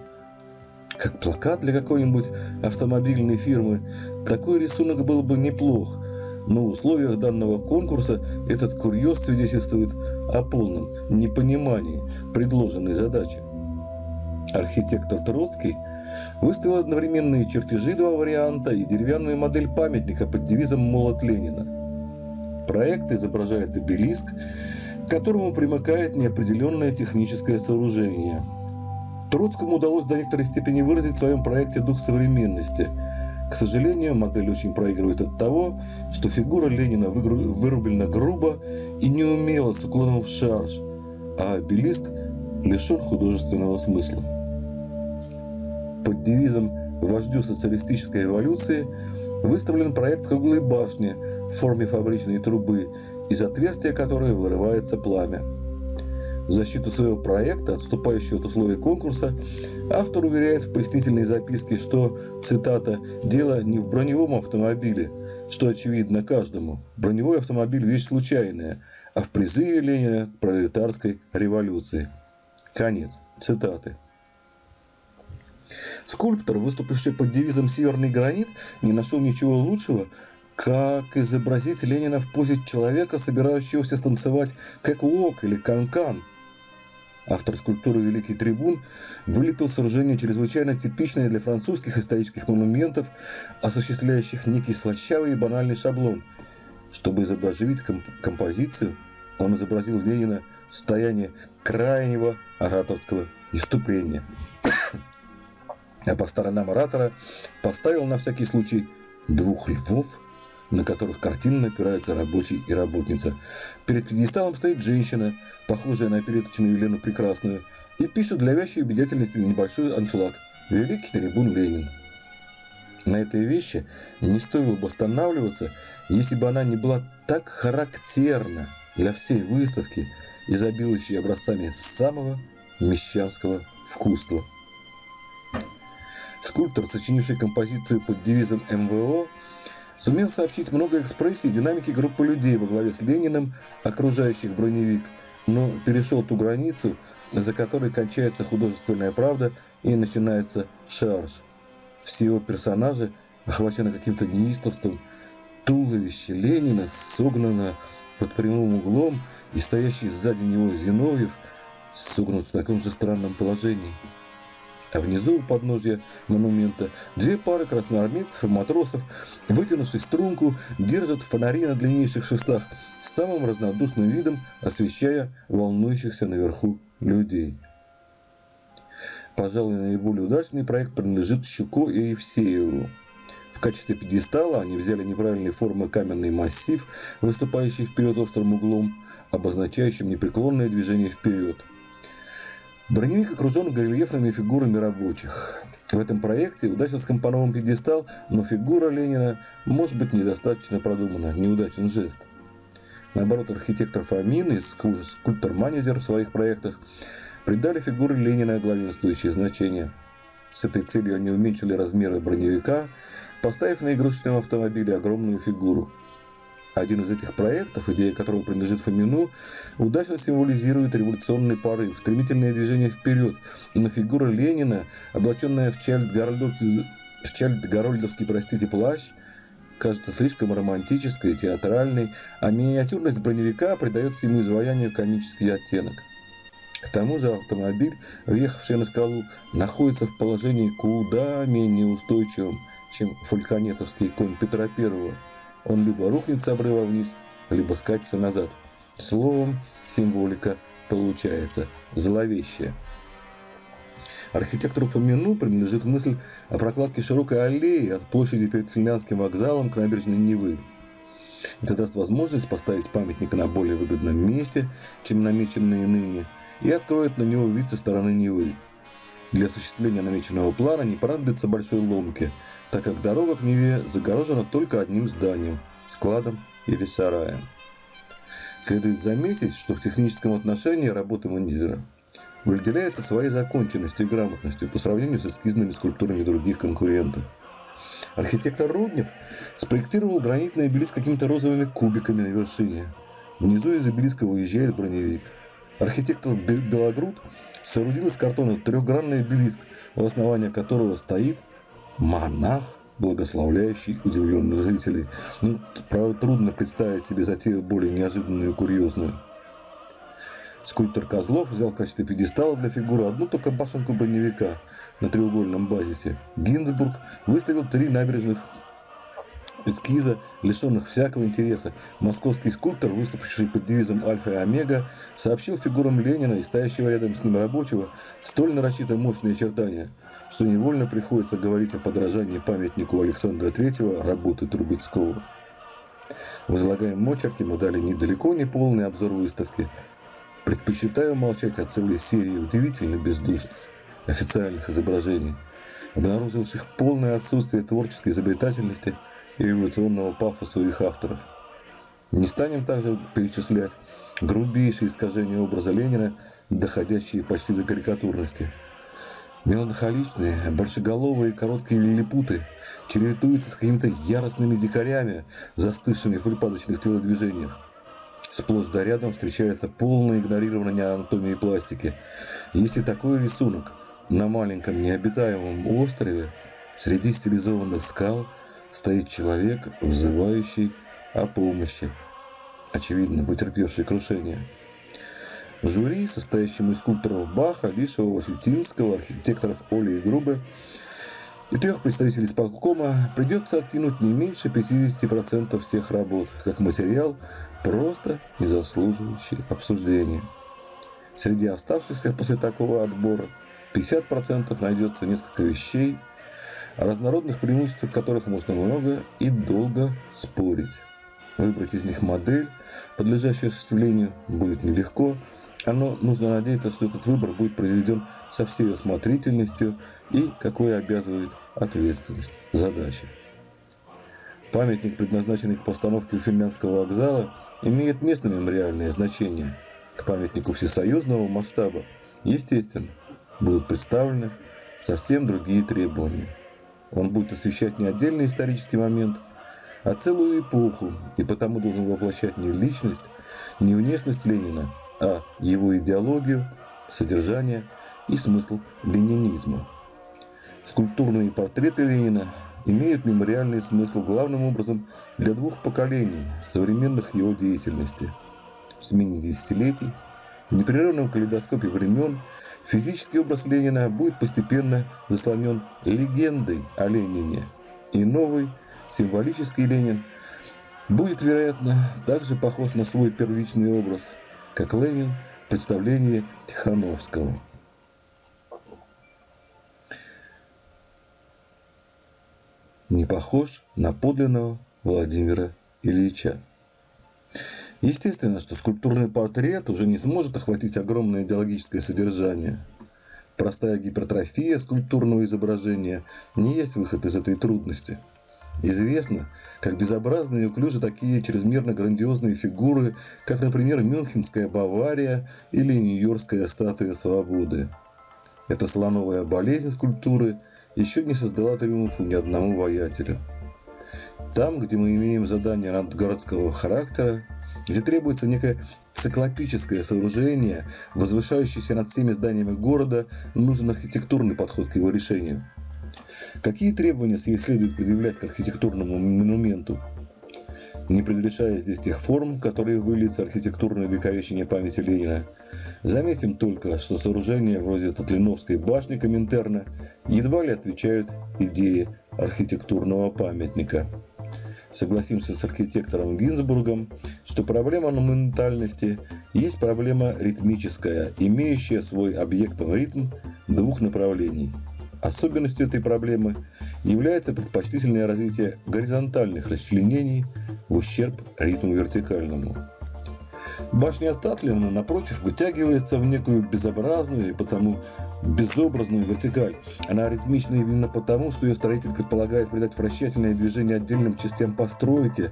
Как плакат для какой-нибудь автомобильной фирмы, такой рисунок был бы неплох – но в условиях данного конкурса этот курьез свидетельствует о полном непонимании предложенной задачи. Архитектор Троцкий выставил одновременные чертежи два варианта и деревянную модель памятника под девизом «Молот Ленина». Проект изображает обелиск, к которому примыкает неопределенное техническое сооружение. Троцкому удалось до некоторой степени выразить в своем проекте дух современности – к сожалению, модель очень проигрывает от того, что фигура Ленина вырублена грубо и неумело с уклоном в шарж, а обелиск лишен художественного смысла. Под девизом «Вождю социалистической революции» выставлен проект круглой башни в форме фабричной трубы, из отверстия которой вырывается пламя. В защиту своего проекта, отступающего от условий конкурса, автор уверяет в пояснительной записке, что, цитата, «дело не в броневом автомобиле, что очевидно каждому. Броневой автомобиль – вещь случайная, а в призыве Ленина к пролетарской революции». Конец цитаты. Скульптор, выступивший под девизом «Северный гранит», не нашел ничего лучшего, как изобразить Ленина в позе человека, собирающегося станцевать кэк-уок или канкан. Автор скульптуры «Великий трибун» вылепил сооружение чрезвычайно типичное для французских исторических монументов, осуществляющих некий слащавый и банальный шаблон. Чтобы изобразить комп композицию, он изобразил Ленина в состоянии крайнего ораторского иступления а по сторонам оратора поставил на всякий случай двух львов, на которых картинно опираются рабочий и работница. Перед пьедесталом стоит женщина, похожая на опереточную Елену Прекрасную, и пишет для вящей убедительности небольшой аншлаг «Великий трибун Ленин». На этой вещи не стоило бы останавливаться, если бы она не была так характерна для всей выставки, изобилующей образцами самого мещанского вкуства. Скульптор, сочинивший композицию под девизом МВО, сумел сообщить много экспрессий динамики группы людей во главе с Лениным, окружающих броневик, но перешел ту границу, за которой кончается художественная правда и начинается шарж. Все его персонажи охвачены каким-то неистовством. Туловище Ленина согнано под прямым углом, и стоящий сзади него Зиновьев согнут в таком же странном положении а внизу у подножья монумента две пары красноармейцев и матросов, вытянувшись струнку, держат фонари на длиннейших шестах с самым разнодушным видом, освещая волнующихся наверху людей. Пожалуй, наиболее удачный проект принадлежит Щуко и Евсееву. В качестве пьедестала они взяли неправильной формы каменный массив, выступающий вперед острым углом, обозначающим непреклонное движение вперед – Броневик окружен горельефными фигурами рабочих. В этом проекте удачно скомпонован пьедестал, но фигура Ленина может быть недостаточно продумана, неудачен жест. Наоборот, архитектор Фомин и скульптор Манезер в своих проектах придали фигуре Ленина главенствующее значение. С этой целью они уменьшили размеры броневика, поставив на игрушечном автомобиле огромную фигуру – один из этих проектов, идея которого принадлежит Фомину, удачно символизирует революционный порыв, стремительное движение вперед, но фигура Ленина, облаченная в чальд-гарольдовский чальд простите, плащ, кажется слишком романтической, театральной, а миниатюрность броневика придает всему изваянию комический оттенок. К тому же автомобиль, въехавший на скалу, находится в положении куда менее устойчивым, чем фальконетовский конь Петра Первого – он либо рухнет с обрыва вниз, либо скатится назад. Словом, символика получается зловещая. Архитектору Фомину принадлежит мысль о прокладке широкой аллеи от площади перед Финляндским вокзалом к набережной Невы. Это даст возможность поставить памятник на более выгодном месте, чем намеченные ныне, и откроет на него вид со стороны Невы. Для осуществления намеченного плана не понадобится большой ломки – так как дорога к Неве загорожена только одним зданием – складом или сараем. Следует заметить, что в техническом отношении работа Манизера выделяется своей законченностью и грамотностью по сравнению с эскизными скульптурами других конкурентов. Архитектор Руднев спроектировал гранитный обелиск какими-то розовыми кубиками на вершине. Внизу из обелиска выезжает броневик. Архитектор Белогруд соорудил из картона трехгранный обелиск, у основания которого стоит монах, благословляющий удивленных зрителей. Ну, правда, трудно представить себе затею более неожиданную и курьезную. Скульптор Козлов взял в качестве пьедестала для фигуры одну только башенку броневика на треугольном базисе. Гинзбург выставил три набережных эскиза, лишенных всякого интереса. Московский скульптор, выступивший под девизом «Альфа и Омега», сообщил фигурам Ленина и стоящего рядом с ним рабочего столь нарочито мощные очертания, что невольно приходится говорить о подражании памятнику Александра III работы Трубецкого. В излагаемом мы дали недалеко не полный обзор выставки. Предпочитаю молчать о целой серии удивительно бездушных официальных изображений, обнаруживших полное отсутствие творческой изобретательности – и революционного пафоса их авторов. Не станем также перечислять грубейшие искажения образа Ленина, доходящие почти до карикатурности. Меланхоличные, большеголовые короткие лилипуты чередуются с какими-то яростными дикарями, застывшими в припадочных телодвижениях. Сплошь да рядом встречается полное игнорирование анатомии пластики. Если такой рисунок на маленьком необитаемом острове среди стилизованных скал стоит человек, взывающий о помощи, очевидно, потерпевший крушение. Жюри, состоящему из скульпторов Баха, Лишева, Васютинского, архитекторов Оли и Грубы и трех представителей исполкома, придется откинуть не меньше 50% всех работ, как материал, просто не заслуживающий обсуждения. Среди оставшихся после такого отбора 50% найдется несколько вещей, о разнородных преимуществах которых можно много и долго спорить. Выбрать из них модель, подлежащую осуществлению, будет нелегко, оно нужно надеяться, что этот выбор будет произведен со всей осмотрительностью и какой обязывает ответственность задачи. Памятник, предназначенный к постановке у Финляндского вокзала, имеет местное мемориальное значение. К памятнику всесоюзного масштаба, естественно, будут представлены совсем другие требования. Он будет освещать не отдельный исторический момент, а целую эпоху, и потому должен воплощать не личность, не внешность Ленина, а его идеологию, содержание и смысл ленинизма. Скульптурные портреты Ленина имеют мемориальный смысл главным образом для двух поколений современных его деятельности. В смене десятилетий, в непрерывном калейдоскопе времен, физический образ Ленина будет постепенно заслонен легендой о Ленине, и новый символический Ленин будет, вероятно, также похож на свой первичный образ – как Ленин в представлении Тихановского. Не похож на подлинного Владимира Ильича. Естественно, что скульптурный портрет уже не сможет охватить огромное идеологическое содержание. Простая гипертрофия скульптурного изображения не есть выход из этой трудности – Известно, как безобразны и уклюжи такие чрезмерно грандиозные фигуры, как, например, Мюнхенская Бавария или Нью-Йоркская статуя свободы. Эта слоновая болезнь скульптуры еще не создала триумфу ни одному воятелю. Там, где мы имеем задание надгородского характера, где требуется некое циклопическое сооружение, возвышающееся над всеми зданиями города, нужен архитектурный подход к его решению – Какие требования следует предъявлять к архитектурному монументу? Не предрешая здесь тех форм, которые выльются архитектурное вековечение памяти Ленина. Заметим только, что сооружения вроде Татлиновской башни Коминтерна едва ли отвечают идее архитектурного памятника. Согласимся с архитектором Гинзбургом, что проблема монументальности есть проблема ритмическая, имеющая свой объектом ритм двух направлений – Особенностью этой проблемы является предпочтительное развитие горизонтальных расчленений в ущерб ритму вертикальному. Башня Татлина, напротив, вытягивается в некую безобразную и потому безобразную вертикаль. Она ритмична именно потому, что ее строитель предполагает придать вращательное движение отдельным частям постройки,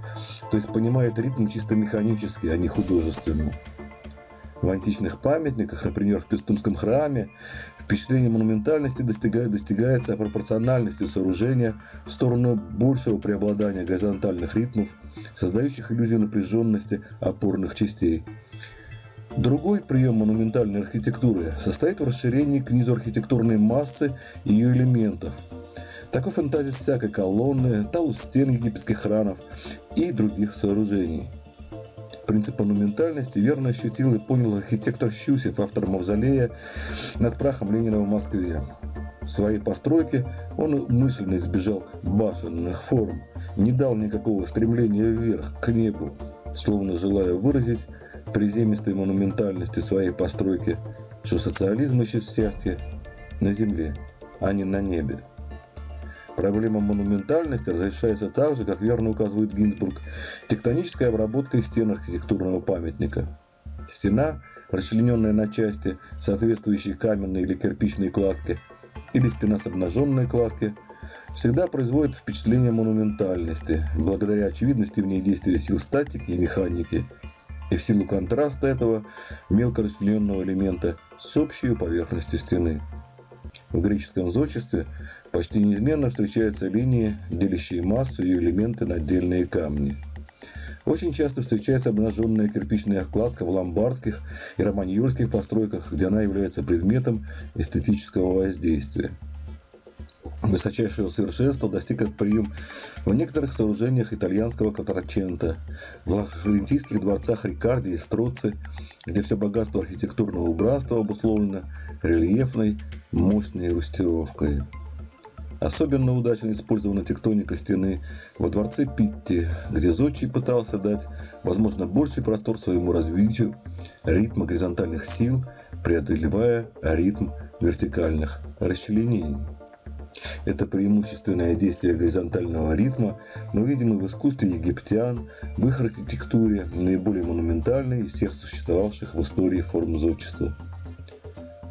то есть понимает ритм чисто механически, а не художественно. В античных памятниках, например, в Пестумском храме, впечатление монументальности достигает, достигается пропорциональностью сооружения в сторону большего преобладания горизонтальных ритмов, создающих иллюзию напряженности опорных частей. Другой прием монументальной архитектуры состоит в расширении к низу архитектурной массы и ее элементов. Такой фантазии всякой колонны, талус стен египетских храмов и других сооружений – Принцип монументальности верно ощутил и понял архитектор Щусев, автор мавзолея над прахом Ленина в Москве. В своей постройке он мысленно избежал башенных форм, не дал никакого стремления вверх, к небу, словно желая выразить приземистой монументальности своей постройки, что социализм ищет счастье на земле, а не на небе. Проблема монументальности разрешается так же, как верно указывает Гинзбург, тектонической обработкой стен архитектурного памятника. Стена, расчлененная на части, соответствующие каменной или кирпичной кладке, или стена с обнаженной кладки, всегда производит впечатление монументальности, благодаря очевидности в ней действия сил статики и механики, и в силу контраста этого мелко расчлененного элемента с общей поверхностью стены. В греческом зодчестве почти неизменно встречаются линии, делящие массу и элементы на отдельные камни. Очень часто встречается обнаженная кирпичная окладка в ломбардских и романьольских постройках, где она является предметом эстетического воздействия. Высочайшего совершенства достиг этот прием в некоторых сооружениях итальянского Кватрачента, в флорентийских дворцах Рикарди и Строци, где все богатство архитектурного убранства обусловлено рельефной, мощной рустировкой. Особенно удачно использована тектоника стены во дворце Питти, где Зодчий пытался дать, возможно, больший простор своему развитию ритма горизонтальных сил, преодолевая ритм вертикальных расчленений. Это преимущественное действие горизонтального ритма мы видим и в искусстве египтян, в их архитектуре, наиболее монументальной из всех существовавших в истории форм зодчества.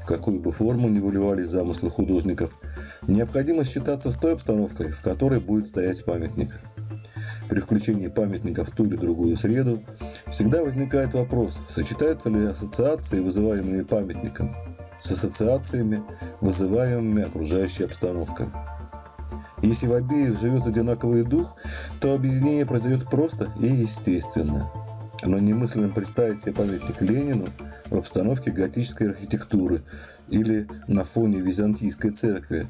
В какую бы форму ни выливались замыслы художников, необходимо считаться с той обстановкой, в которой будет стоять памятник. При включении памятника в ту или другую среду всегда возникает вопрос, сочетаются ли ассоциации, вызываемые памятником – с ассоциациями, вызываемыми окружающей обстановкой. Если в обеих живет одинаковый дух, то объединение произойдет просто и естественно. Но немыслимо представить себе памятник Ленину в обстановке готической архитектуры или на фоне византийской церкви.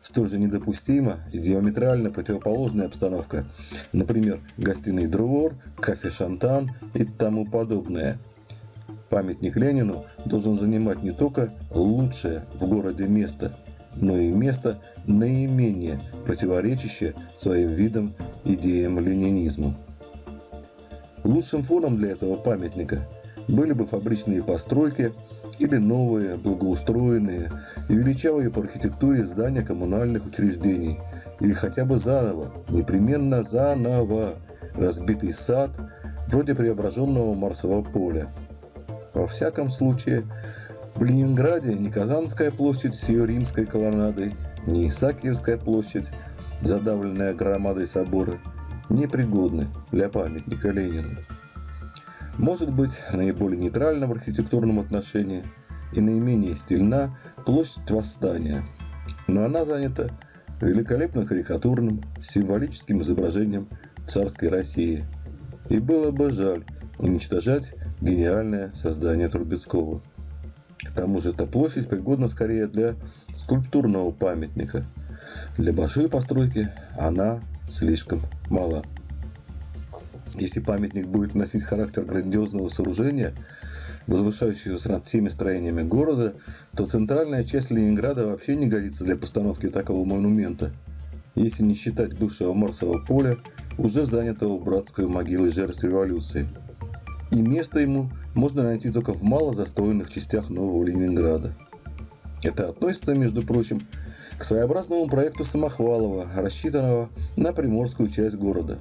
Столь же недопустима и диаметрально противоположная обстановка, например, гостиный двор, кафе «Шантан» и тому подобное – Памятник Ленину должен занимать не только лучшее в городе место, но и место наименее противоречащее своим видам идеям ленинизма. Лучшим фоном для этого памятника были бы фабричные постройки или новые, благоустроенные и величавые по архитектуре здания коммунальных учреждений, или хотя бы заново, непременно заново. Разбитый сад, вроде преображенного Марсового поля – во всяком случае, в Ленинграде ни Казанская площадь с ее римской колоннадой, ни Исаакиевская площадь, задавленная громадой собора, непригодны для памятника Ленину. Может быть, наиболее нейтральна в архитектурном отношении и наименее стильна площадь Восстания, но она занята великолепно карикатурным, символическим изображением царской России. И было бы жаль уничтожать гениальное создание Трубецкого. К тому же эта площадь пригодна скорее для скульптурного памятника. Для большой постройки она слишком мала. Если памятник будет носить характер грандиозного сооружения, возвышающегося над всеми строениями города, то центральная часть Ленинграда вообще не годится для постановки такого монумента, если не считать бывшего Марсового поля, уже занятого братской могилой жертв революции – и место ему можно найти только в мало застроенных частях Нового Ленинграда. Это относится, между прочим, к своеобразному проекту Самохвалова, рассчитанного на приморскую часть города.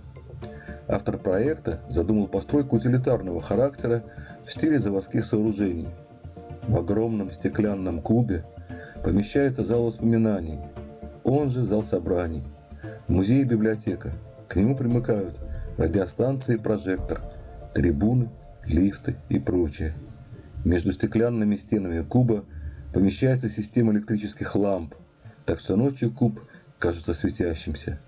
Автор проекта задумал постройку утилитарного характера в стиле заводских сооружений. В огромном стеклянном кубе помещается зал воспоминаний, он же зал собраний, музей и библиотека. К нему примыкают радиостанции и прожектор – трибуны, лифты и прочее. Между стеклянными стенами куба помещается система электрических ламп, так что ночью куб кажется светящимся.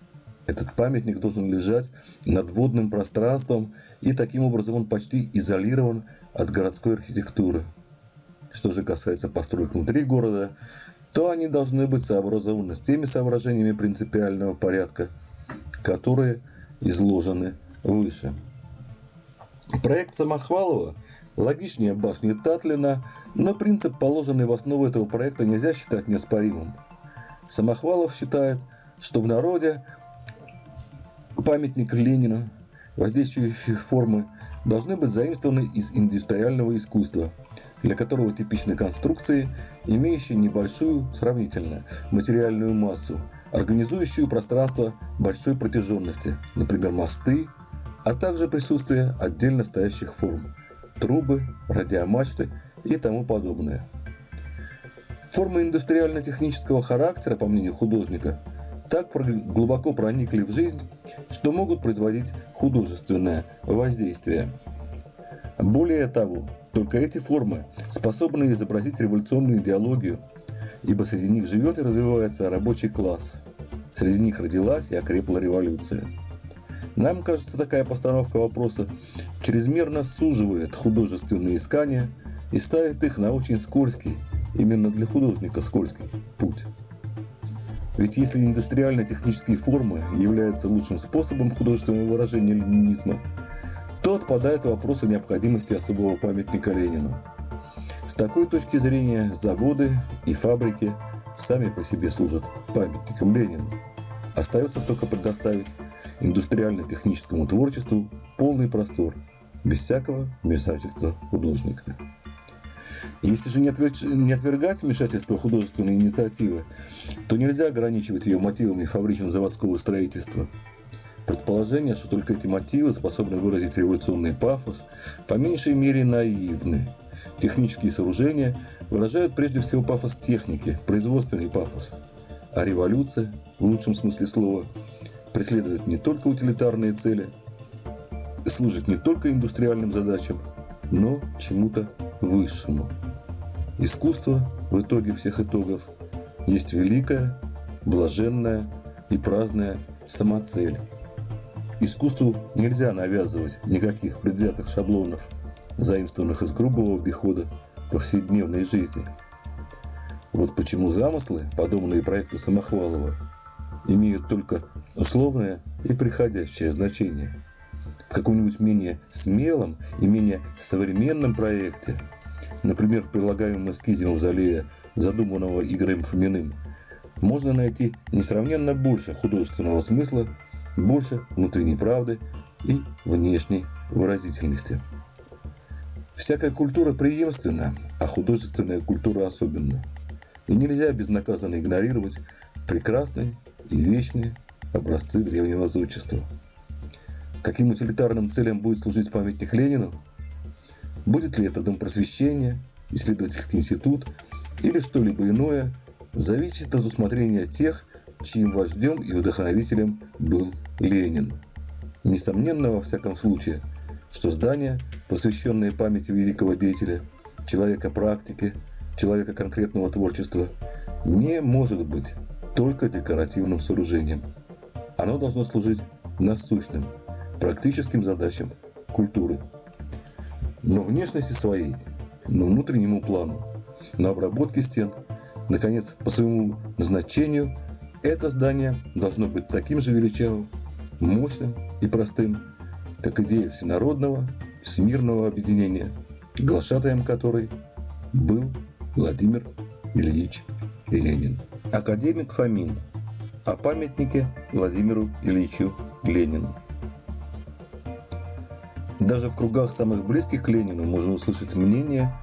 Этот памятник должен лежать над водным пространством, и таким образом он почти изолирован от городской архитектуры. Что же касается построек внутри города, то они должны быть сообразованы с теми соображениями принципиального порядка, которые изложены выше. Проект Самохвалова логичнее башни Татлина, но принцип, положенный в основу этого проекта, нельзя считать неоспоримым. Самохвалов считает, что в народе памятник Ленину, воздействующие формы, должны быть заимствованы из индустриального искусства, для которого типичны конструкции, имеющие небольшую, сравнительно, материальную массу, организующую пространство большой протяженности, например, мосты, а также присутствие отдельно стоящих форм – трубы, радиомачты и тому подобное. Формы индустриально-технического характера, по мнению художника, так глубоко проникли в жизнь, что могут производить художественное воздействие. Более того, только эти формы способны изобразить революционную идеологию, ибо среди них живет и развивается рабочий класс. Среди них родилась и окрепла революция. Нам кажется, такая постановка вопроса чрезмерно суживает художественные искания и ставит их на очень скользкий, именно для художника скользкий, путь. Ведь если индустриально-технические формы являются лучшим способом художественного выражения ленинизма, то отпадает вопрос о необходимости особого памятника Ленину. С такой точки зрения заводы и фабрики сами по себе служат памятником Ленину. Остается только предоставить индустриально-техническому творчеству полный простор, без всякого вмешательства художника. Если же не, отвергать вмешательство художественной инициативы, то нельзя ограничивать ее мотивами фабрично-заводского строительства. Предположение, что только эти мотивы способны выразить революционный пафос, по меньшей мере наивны. Технические сооружения выражают прежде всего пафос техники, производственный пафос. А революция, в лучшем смысле слова, преследует не только утилитарные цели, служит не только индустриальным задачам, но чему-то высшему. Искусство в итоге всех итогов есть великая, блаженная и праздная самоцель. Искусству нельзя навязывать никаких предвзятых шаблонов, заимствованных из грубого обихода повседневной жизни. Вот почему замыслы, подобные проекту Самохвалова, имеют только условное и приходящее значение. В каком-нибудь менее смелом и менее современном проекте, например, в прилагаемом эскизе мавзолея, задуманного Игорем Фоминым, можно найти несравненно больше художественного смысла, больше внутренней правды и внешней выразительности. Всякая культура преемственна, а художественная культура особенно. И нельзя безнаказанно игнорировать прекрасные и вечные образцы древнего зодчества. Каким утилитарным целям будет служить памятник Ленину? Будет ли это дом просвещения, исследовательский институт или что-либо иное, зависит от усмотрения тех, чьим вождем и вдохновителем был Ленин. Несомненно, во всяком случае, что здание, посвященное памяти великого деятеля, человека практики, человека конкретного творчества, не может быть только декоративным сооружением. Оно должно служить насущным, практическим задачам культуры. Но внешности своей, но внутреннему плану, на обработке стен, наконец, по своему назначению, это здание должно быть таким же величавым, мощным и простым, как идея всенародного, всемирного объединения, глашатаем которой был Владимир Ильич Ленин. Академик Фомин о памятнике Владимиру Ильичу Ленину. Даже в кругах самых близких к Ленину можно услышать мнение,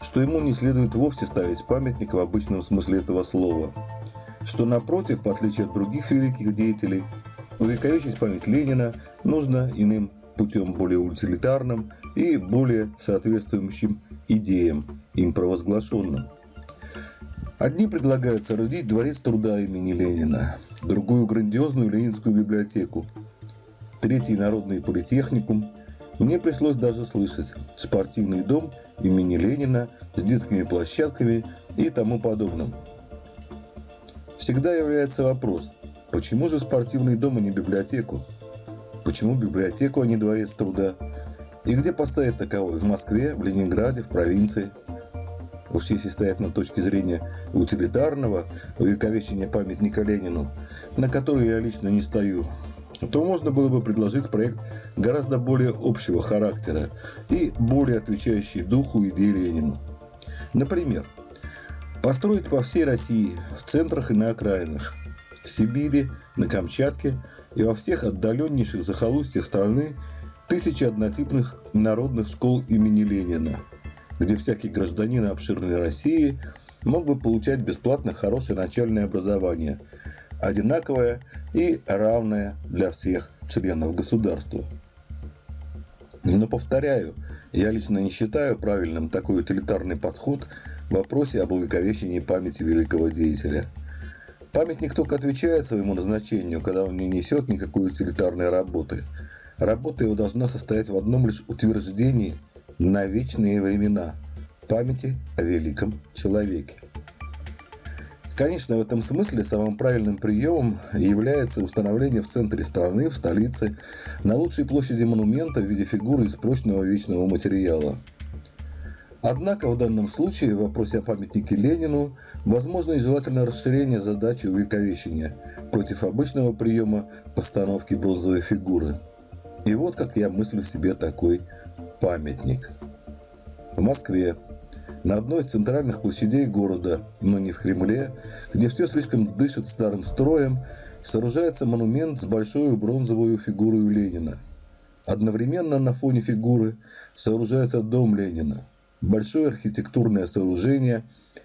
что ему не следует вовсе ставить памятник в обычном смысле этого слова, что напротив, в отличие от других великих деятелей, увековечить память Ленина нужно иным путем более утилитарным и более соответствующим идеям, им провозглашенным. Одни предлагают соорудить дворец труда имени Ленина, другую грандиозную ленинскую библиотеку, третий народный политехникум. Мне пришлось даже слышать спортивный дом имени Ленина с детскими площадками и тому подобным. Всегда является вопрос, почему же спортивный дом, а не библиотеку? Почему библиотеку, а не дворец труда? И где поставить таковой? В Москве, в Ленинграде, в провинции – Уж если стоять на точке зрения утилитарного увековечения памятника Ленину, на который я лично не стою, то можно было бы предложить проект гораздо более общего характера и более отвечающий духу идеи Ленину. Например, построить по всей России, в центрах и на окраинах, в Сибири, на Камчатке и во всех отдаленнейших захолустьях страны тысячи однотипных народных школ имени Ленина – где всякий гражданин обширной России мог бы получать бесплатно хорошее начальное образование, одинаковое и равное для всех членов государства. Но повторяю, я лично не считаю правильным такой утилитарный подход в вопросе об увековечении памяти великого деятеля. Памятник только отвечает своему назначению, когда он не несет никакой утилитарной работы. Работа его должна состоять в одном лишь утверждении – на вечные времена памяти о великом человеке. Конечно, в этом смысле самым правильным приемом является установление в центре страны, в столице, на лучшей площади монумента в виде фигуры из прочного вечного материала. Однако в данном случае в вопросе о памятнике Ленину возможно и желательно расширение задачи увековечения против обычного приема постановки бронзовой фигуры. И вот как я мыслю себе такой памятник. В Москве на одной из центральных площадей города, но не в Кремле, где все слишком дышит старым строем, сооружается монумент с большой бронзовой фигурой Ленина. Одновременно на фоне фигуры сооружается дом Ленина, большое архитектурное сооружение,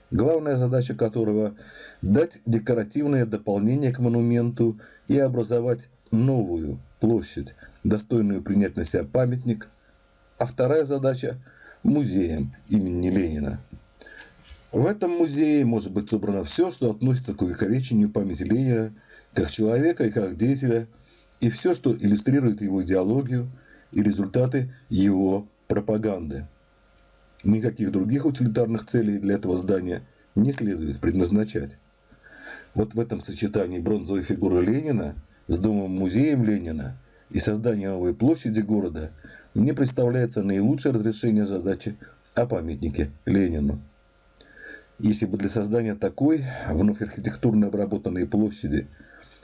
главная задача которого – дать декоративное дополнение к монументу и образовать новую площадь, достойную принять на себя памятник, а вторая задача – музеем имени Ленина. В этом музее может быть собрано все, что относится к увековечению памяти Ленина как человека и как деятеля, и все, что иллюстрирует его идеологию и результаты его пропаганды. Никаких других утилитарных целей для этого здания не следует предназначать. Вот в этом сочетании бронзовой фигуры Ленина с домом-музеем Ленина и созданием новой площади города – мне представляется наилучшее разрешение задачи о памятнике Ленину. Если бы для создания такой, вновь архитектурно обработанной площади,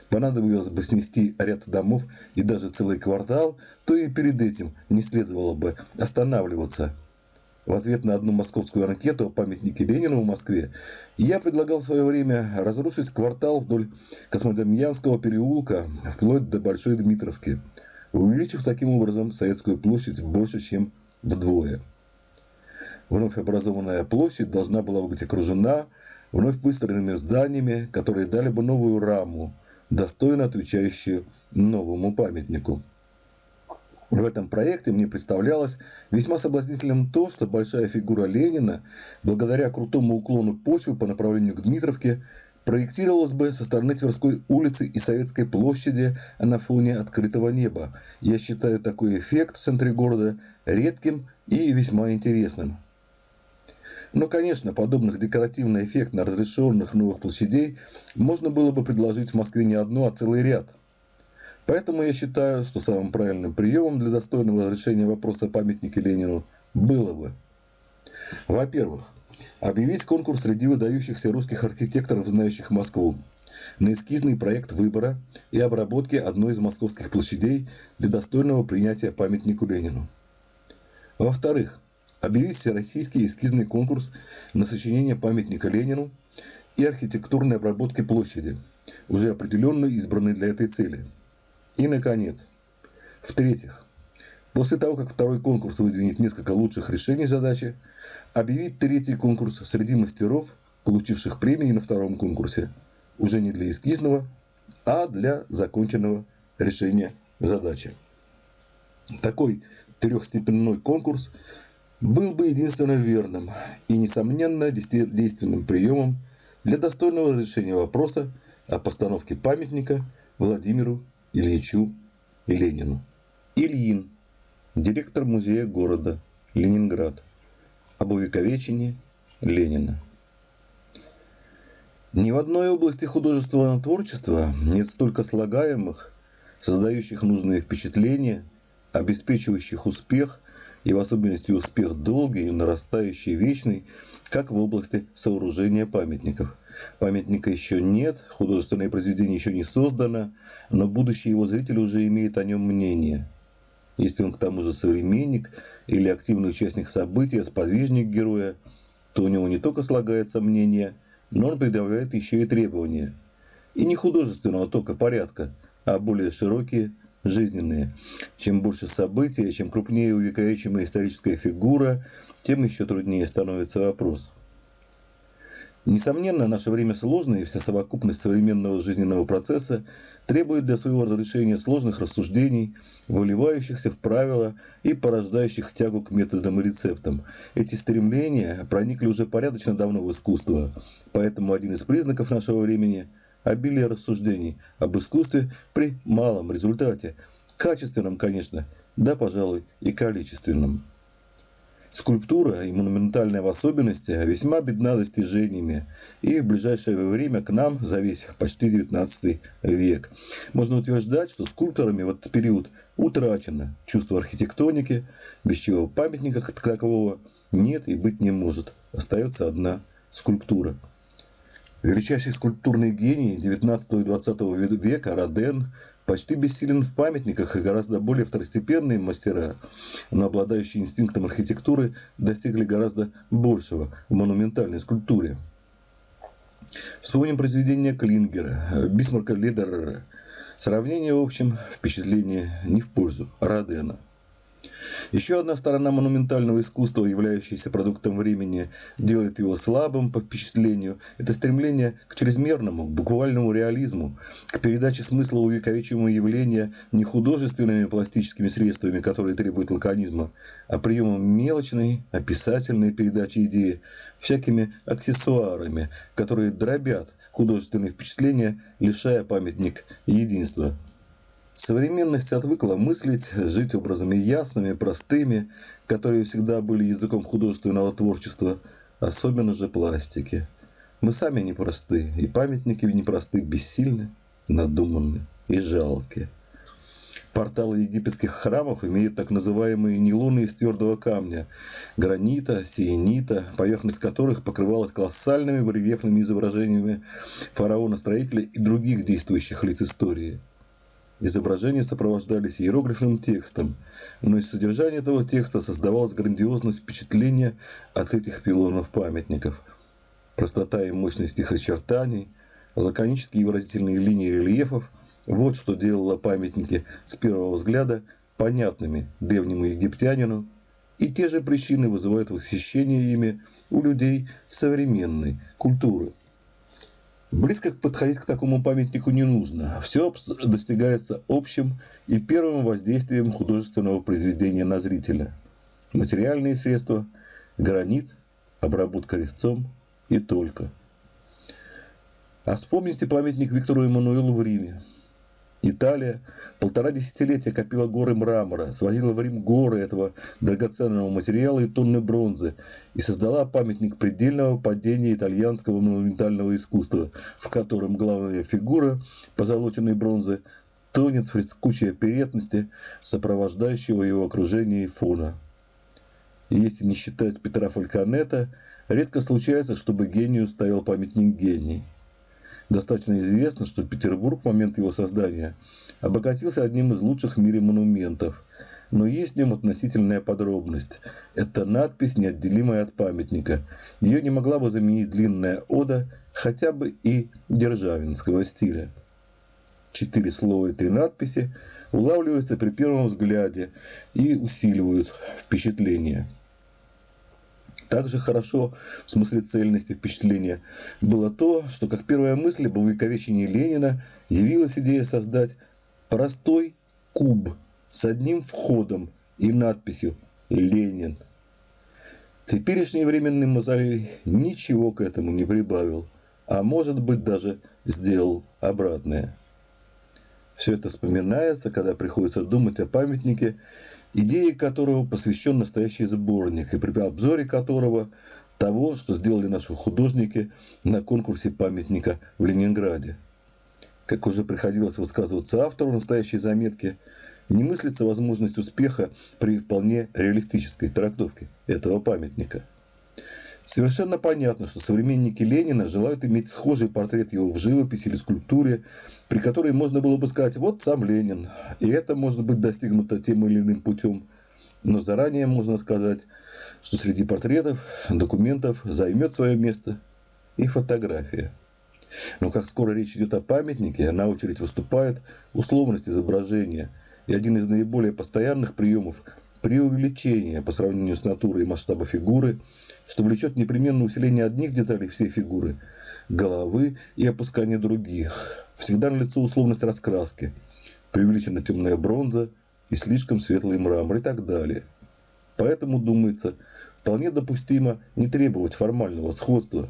понадобилось бы снести ряд домов и даже целый квартал, то и перед этим не следовало бы останавливаться. В ответ на одну московскую анкету о памятнике Ленину в Москве я предлагал в свое время разрушить квартал вдоль Космодемьянского переулка вплоть до Большой Дмитровки – увеличив таким образом Советскую площадь больше, чем вдвое. Вновь образованная площадь должна была быть окружена вновь выстроенными зданиями, которые дали бы новую раму, достойно отвечающую новому памятнику. В этом проекте мне представлялось весьма соблазнительным то, что большая фигура Ленина, благодаря крутому уклону почвы по направлению к Дмитровке, проектировалась бы со стороны Тверской улицы и Советской площади на фоне открытого неба. Я считаю такой эффект в центре города редким и весьма интересным. Но, конечно, подобных декоративно эффектно разрешенных новых площадей можно было бы предложить в Москве не одну, а целый ряд. Поэтому я считаю, что самым правильным приемом для достойного разрешения вопроса о памятнике Ленину было бы, во-первых, Объявить конкурс среди выдающихся русских архитекторов, знающих Москву, на эскизный проект выбора и обработки одной из московских площадей для достойного принятия памятнику Ленину. Во-вторых, объявить всероссийский эскизный конкурс на сочинение памятника Ленину и архитектурной обработки площади, уже определенно избранной для этой цели. И, наконец, в-третьих, после того, как второй конкурс выдвинет несколько лучших решений задачи, объявить третий конкурс среди мастеров, получивших премии на втором конкурсе, уже не для эскизного, а для законченного решения задачи. Такой трехстепенной конкурс был бы единственно верным и, несомненно, действенным приемом для достойного решения вопроса о постановке памятника Владимиру Ильичу Ленину. Ильин, директор музея города Ленинград об увековечении Ленина. Ни в одной области художественного творчества нет столько слагаемых, создающих нужные впечатления, обеспечивающих успех и в особенности успех долгий и нарастающий вечный, как в области сооружения памятников. Памятника еще нет, художественное произведение еще не создано, но будущий его зритель уже имеет о нем мнение – если он к тому же современник или активный участник события, сподвижник героя, то у него не только слагается мнение, но он предъявляет еще и требования. И не художественного тока порядка, а более широкие, жизненные. Чем больше событий, чем крупнее увековечимая историческая фигура, тем еще труднее становится вопрос – Несомненно, наше время сложное, и вся совокупность современного жизненного процесса требует для своего разрешения сложных рассуждений, выливающихся в правила и порождающих тягу к методам и рецептам. Эти стремления проникли уже порядочно давно в искусство, поэтому один из признаков нашего времени – обилие рассуждений об искусстве при малом результате, качественном, конечно, да, пожалуй, и количественном. Скульптура, и монументальная в особенности, весьма бедна достижениями, и в ближайшее время к нам за весь почти 19 век. Можно утверждать, что скульпторами в этот период утрачено чувство архитектоники, без чего памятника такового нет и быть не может. Остается одна скульптура. Величайший скульптурный гений 19 и 20 века Роден почти бессилен в памятниках, и гораздо более второстепенные мастера, но обладающие инстинктом архитектуры, достигли гораздо большего в монументальной скульптуре. Вспомним произведения Клингера, Бисмарка Лидерера. Сравнение, в общем, впечатление не в пользу Родена – еще одна сторона монументального искусства, являющаяся продуктом времени, делает его слабым по впечатлению. Это стремление к чрезмерному, к буквальному реализму, к передаче смысла увековечивого явления не художественными пластическими средствами, которые требуют лаконизма, а приемом мелочной, описательной передачи идеи, всякими аксессуарами, которые дробят художественные впечатления, лишая памятник единства. Современность отвыкла мыслить, жить образами ясными, простыми, которые всегда были языком художественного творчества, особенно же пластики. Мы сами непросты, и памятники непросты, бессильны, надуманны и жалки. Порталы египетских храмов имеют так называемые нейлоны из твердого камня, гранита, сиенита, поверхность которых покрывалась колоссальными рельефными изображениями фараона-строителя и других действующих лиц истории – Изображения сопровождались иероглифным текстом, но из содержания этого текста создавалось грандиозность впечатления от этих пилонов памятников. Простота и мощность их очертаний, лаконические и выразительные линии рельефов – вот что делало памятники с первого взгляда понятными древнему египтянину, и те же причины вызывают восхищение ими у людей современной культуры. Близко подходить к такому памятнику не нужно. Все достигается общим и первым воздействием художественного произведения на зрителя. Материальные средства, гранит, обработка резцом и только. А вспомните памятник Виктору Эммануилу в Риме. Италия полтора десятилетия копила горы мрамора, свозила в Рим горы этого драгоценного материала и тонны бронзы и создала памятник предельного падения итальянского монументального искусства, в котором главная фигура позолоченной бронзы тонет в фрескучей оперетности, сопровождающего его окружение и фона. И если не считать Петра Фальконета, редко случается, чтобы гению ставил памятник гений. Достаточно известно, что Петербург в момент его создания обогатился одним из лучших в мире монументов. Но есть в нем относительная подробность. Это надпись, неотделимая от памятника. Ее не могла бы заменить длинная ода хотя бы и державинского стиля. Четыре слова этой надписи улавливаются при первом взгляде и усиливают впечатление. Также хорошо, в смысле цельности впечатления, было то, что как первая мысль об увековечении Ленина явилась идея создать простой куб с одним входом и надписью «Ленин». Теперешний временный мозолей ничего к этому не прибавил, а может быть даже сделал обратное. Все это вспоминается, когда приходится думать о памятнике идее которого посвящен настоящий сборник, и при обзоре которого того, что сделали наши художники на конкурсе памятника в Ленинграде. Как уже приходилось высказываться автору настоящей заметки, не мыслится возможность успеха при вполне реалистической трактовке этого памятника – Совершенно понятно, что современники Ленина желают иметь схожий портрет его в живописи или скульптуре, при которой можно было бы сказать «вот сам Ленин». И это может быть достигнуто тем или иным путем. Но заранее можно сказать, что среди портретов, документов займет свое место и фотография. Но как скоро речь идет о памятнике, на очередь выступает условность изображения. И один из наиболее постоянных приемов – преувеличение по сравнению с натурой и масштаба фигуры – что влечет непременно усиление одних деталей всей фигуры – головы и опускание других. Всегда налицо условность раскраски, преувеличена темная бронза и слишком светлый мрамор и так далее. Поэтому, думается, вполне допустимо не требовать формального сходства.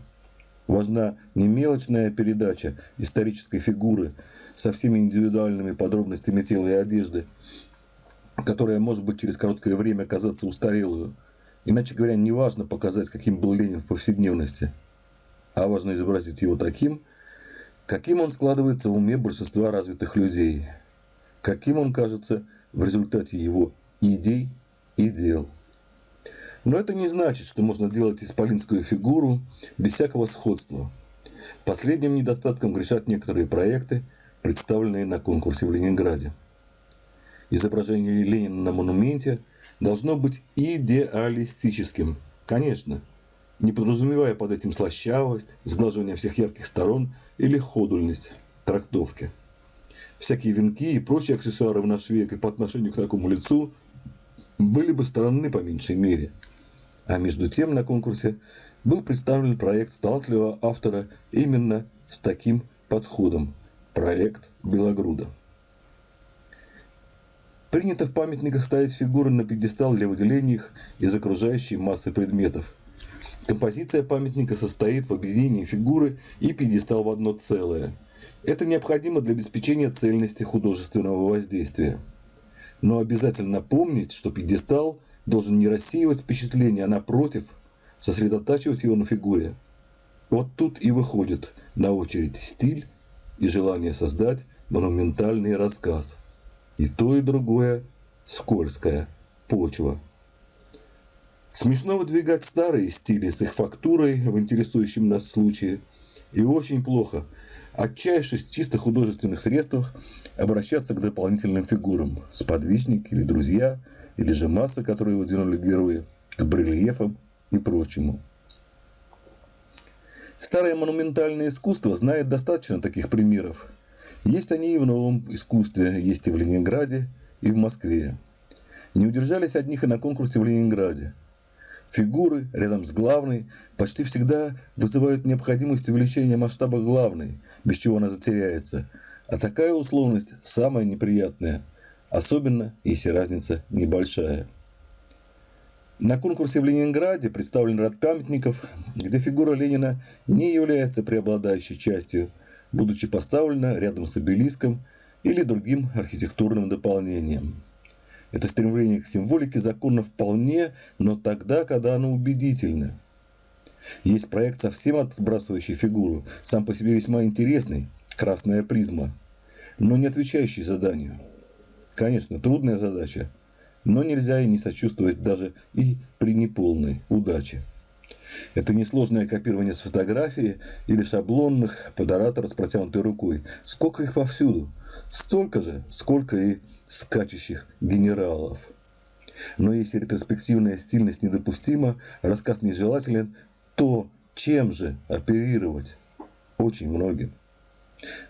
Важна не мелочная передача исторической фигуры со всеми индивидуальными подробностями тела и одежды, которая может быть через короткое время казаться устарелую – Иначе говоря, не важно показать, каким был Ленин в повседневности, а важно изобразить его таким, каким он складывается в уме большинства развитых людей, каким он кажется в результате его идей и дел. Но это не значит, что можно делать исполинскую фигуру без всякого сходства. Последним недостатком грешат некоторые проекты, представленные на конкурсе в Ленинграде. Изображение Ленина на монументе должно быть идеалистическим, конечно, не подразумевая под этим слащавость, сглаживание всех ярких сторон или ходульность трактовки. Всякие венки и прочие аксессуары в наш век и по отношению к такому лицу были бы странны по меньшей мере. А между тем на конкурсе был представлен проект талантливого автора именно с таким подходом – проект Белогруда. Принято в памятниках ставить фигуры на пьедестал для выделения их из окружающей массы предметов. Композиция памятника состоит в объединении фигуры и пьедестал в одно целое. Это необходимо для обеспечения цельности художественного воздействия. Но обязательно помнить, что пьедестал должен не рассеивать впечатление, а напротив, сосредотачивать его на фигуре. Вот тут и выходит на очередь стиль и желание создать монументальный рассказ – и то, и другое скользкая почва. Смешно выдвигать старые стили с их фактурой в интересующем нас случае. И очень плохо, отчаявшись в чисто художественных средствах, обращаться к дополнительным фигурам, сподвижники или друзья, или же массы, которые выдвинули герои, к барельефам и прочему. Старое монументальное искусство знает достаточно таких примеров, есть они и в новом искусстве, есть и в Ленинграде, и в Москве. Не удержались от них и на конкурсе в Ленинграде. Фигуры рядом с главной почти всегда вызывают необходимость увеличения масштаба главной, без чего она затеряется. А такая условность самая неприятная, особенно если разница небольшая. На конкурсе в Ленинграде представлен ряд памятников, где фигура Ленина не является преобладающей частью – будучи поставлена рядом с обелиском или другим архитектурным дополнением. Это стремление к символике законно вполне, но тогда, когда оно убедительно. Есть проект, совсем отбрасывающий фигуру, сам по себе весьма интересный, красная призма, но не отвечающий заданию. Конечно, трудная задача, но нельзя и не сочувствовать даже и при неполной удаче. Это несложное копирование с фотографии или шаблонных под оратора с протянутой рукой. Сколько их повсюду? Столько же, сколько и скачущих генералов. Но если ретроспективная стильность недопустима, рассказ нежелателен, то чем же оперировать? Очень многим.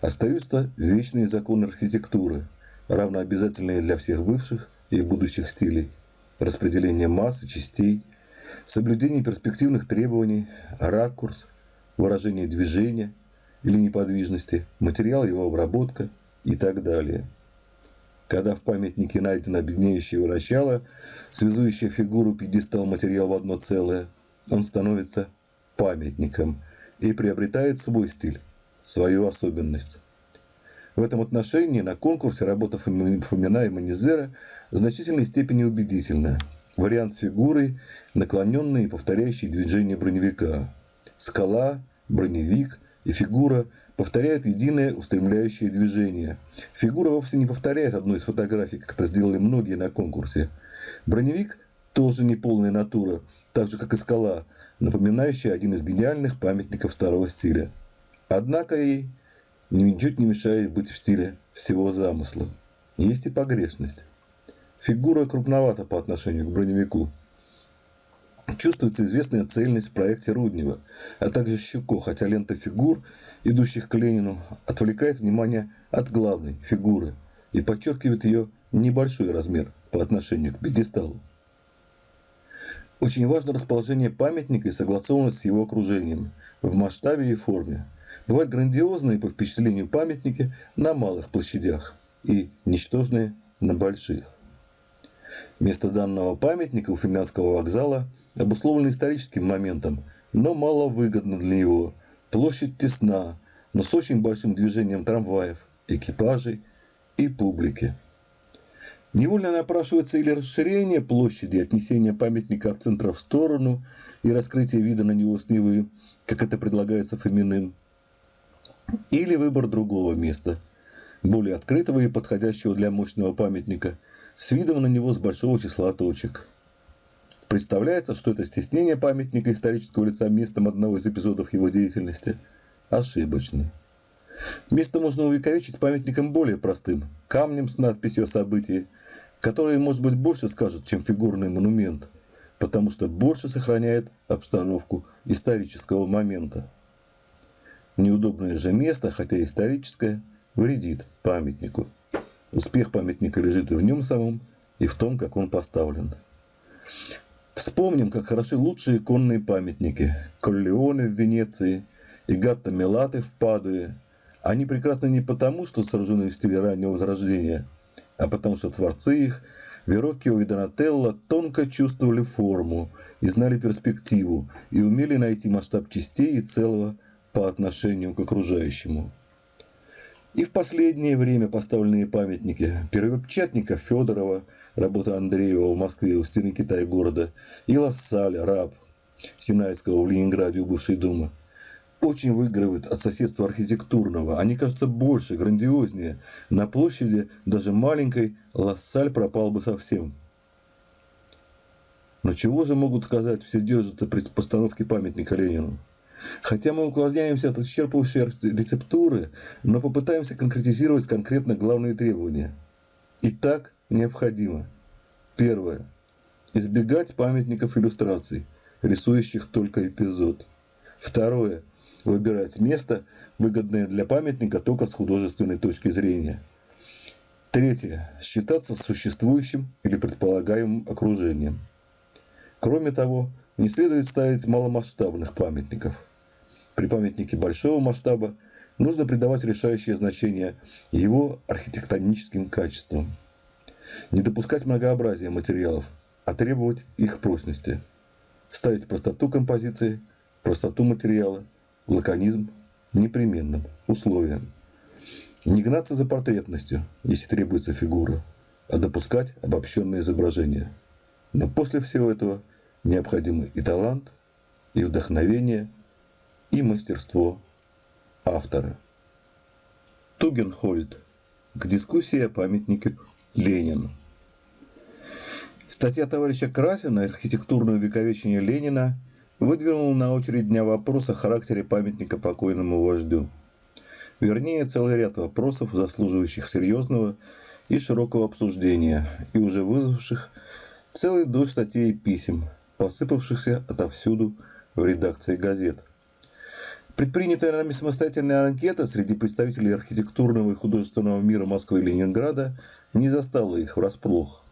Остаются вечные законы архитектуры, равнообязательные для всех бывших и будущих стилей. Распределение масс и частей – соблюдение перспективных требований, ракурс, выражение движения или неподвижности, материал его обработка и так далее. Когда в памятнике найдено объединяющее его начало, связующее фигуру пьедестал материал в одно целое, он становится памятником и приобретает свой стиль, свою особенность. В этом отношении на конкурсе работа Фомина и Манизера в значительной степени убедительна – Вариант с фигурой, наклоненной и повторяющей движение броневика. Скала, броневик и фигура повторяют единое устремляющее движение. Фигура вовсе не повторяет одной из фотографий, как это сделали многие на конкурсе. Броневик тоже не полная натура, так же как и скала, напоминающая один из гениальных памятников старого стиля. Однако ей ничуть не мешает быть в стиле всего замысла. Есть и погрешность. Фигура крупновата по отношению к броневику. Чувствуется известная цельность в проекте Руднева, а также Щуко, хотя лента фигур, идущих к Ленину, отвлекает внимание от главной фигуры и подчеркивает ее небольшой размер по отношению к пьедесталу. Очень важно расположение памятника и согласованность с его окружением в масштабе и форме. Бывают грандиозные по впечатлению памятники на малых площадях и ничтожные на больших. Место данного памятника у Финляндского вокзала обусловлено историческим моментом, но мало выгодно для него. Площадь тесна, но с очень большим движением трамваев, экипажей и публики. Невольно напрашивается или расширение площади, отнесение памятника от центра в сторону и раскрытие вида на него с Невы, как это предлагается Фоминым, или выбор другого места, более открытого и подходящего для мощного памятника, с видом на него с большого числа точек. Представляется, что это стеснение памятника исторического лица местом одного из эпизодов его деятельности ошибочный. Место можно увековечить памятником более простым, камнем с надписью о событии, который, может быть, больше скажет, чем фигурный монумент, потому что больше сохраняет обстановку исторического момента. Неудобное же место, хотя историческое, вредит памятнику. Успех памятника лежит и в нем самом, и в том, как он поставлен. Вспомним, как хороши лучшие иконные памятники. Коллеоне в Венеции и Гатта Мелаты в Падуе. Они прекрасны не потому, что сражены в стиле раннего возрождения, а потому что творцы их, Вероккио и Донателло, тонко чувствовали форму и знали перспективу, и умели найти масштаб частей и целого по отношению к окружающему. И в последнее время поставленные памятники первопечатника Федорова, работа Андреева в Москве у стены Китая города, и Лассаля, раб Синайского в Ленинграде у бывшей думы, очень выигрывают от соседства архитектурного. Они кажутся больше, грандиознее. На площади даже маленькой Лассаль пропал бы совсем. Но чего же могут сказать все держатся при постановке памятника Ленину? Хотя мы уклоняемся от исчерпывающей рецептуры, но попытаемся конкретизировать конкретно главные требования. Итак, необходимо. Первое. Избегать памятников иллюстраций, рисующих только эпизод. Второе. Выбирать место, выгодное для памятника только с художественной точки зрения. Третье. Считаться существующим или предполагаемым окружением. Кроме того, не следует ставить маломасштабных памятников. При памятнике большого масштаба нужно придавать решающее значение его архитектоническим качествам. Не допускать многообразия материалов, а требовать их прочности. Ставить простоту композиции, простоту материала, лаконизм непременным условием. Не гнаться за портретностью, если требуется фигура, а допускать обобщенное изображение. Но после всего этого – необходимы и талант, и вдохновение, и мастерство автора. Тугенхольд. К дискуссии о памятнике Ленину. Статья товарища Красина «Архитектурное увековечение Ленина» выдвинула на очередь дня вопрос о характере памятника покойному вождю. Вернее, целый ряд вопросов, заслуживающих серьезного и широкого обсуждения, и уже вызвавших целый дождь статей и писем – посыпавшихся отовсюду в редакции газет. Предпринятая нами самостоятельная анкета среди представителей архитектурного и художественного мира Москвы и Ленинграда не застала их врасплох.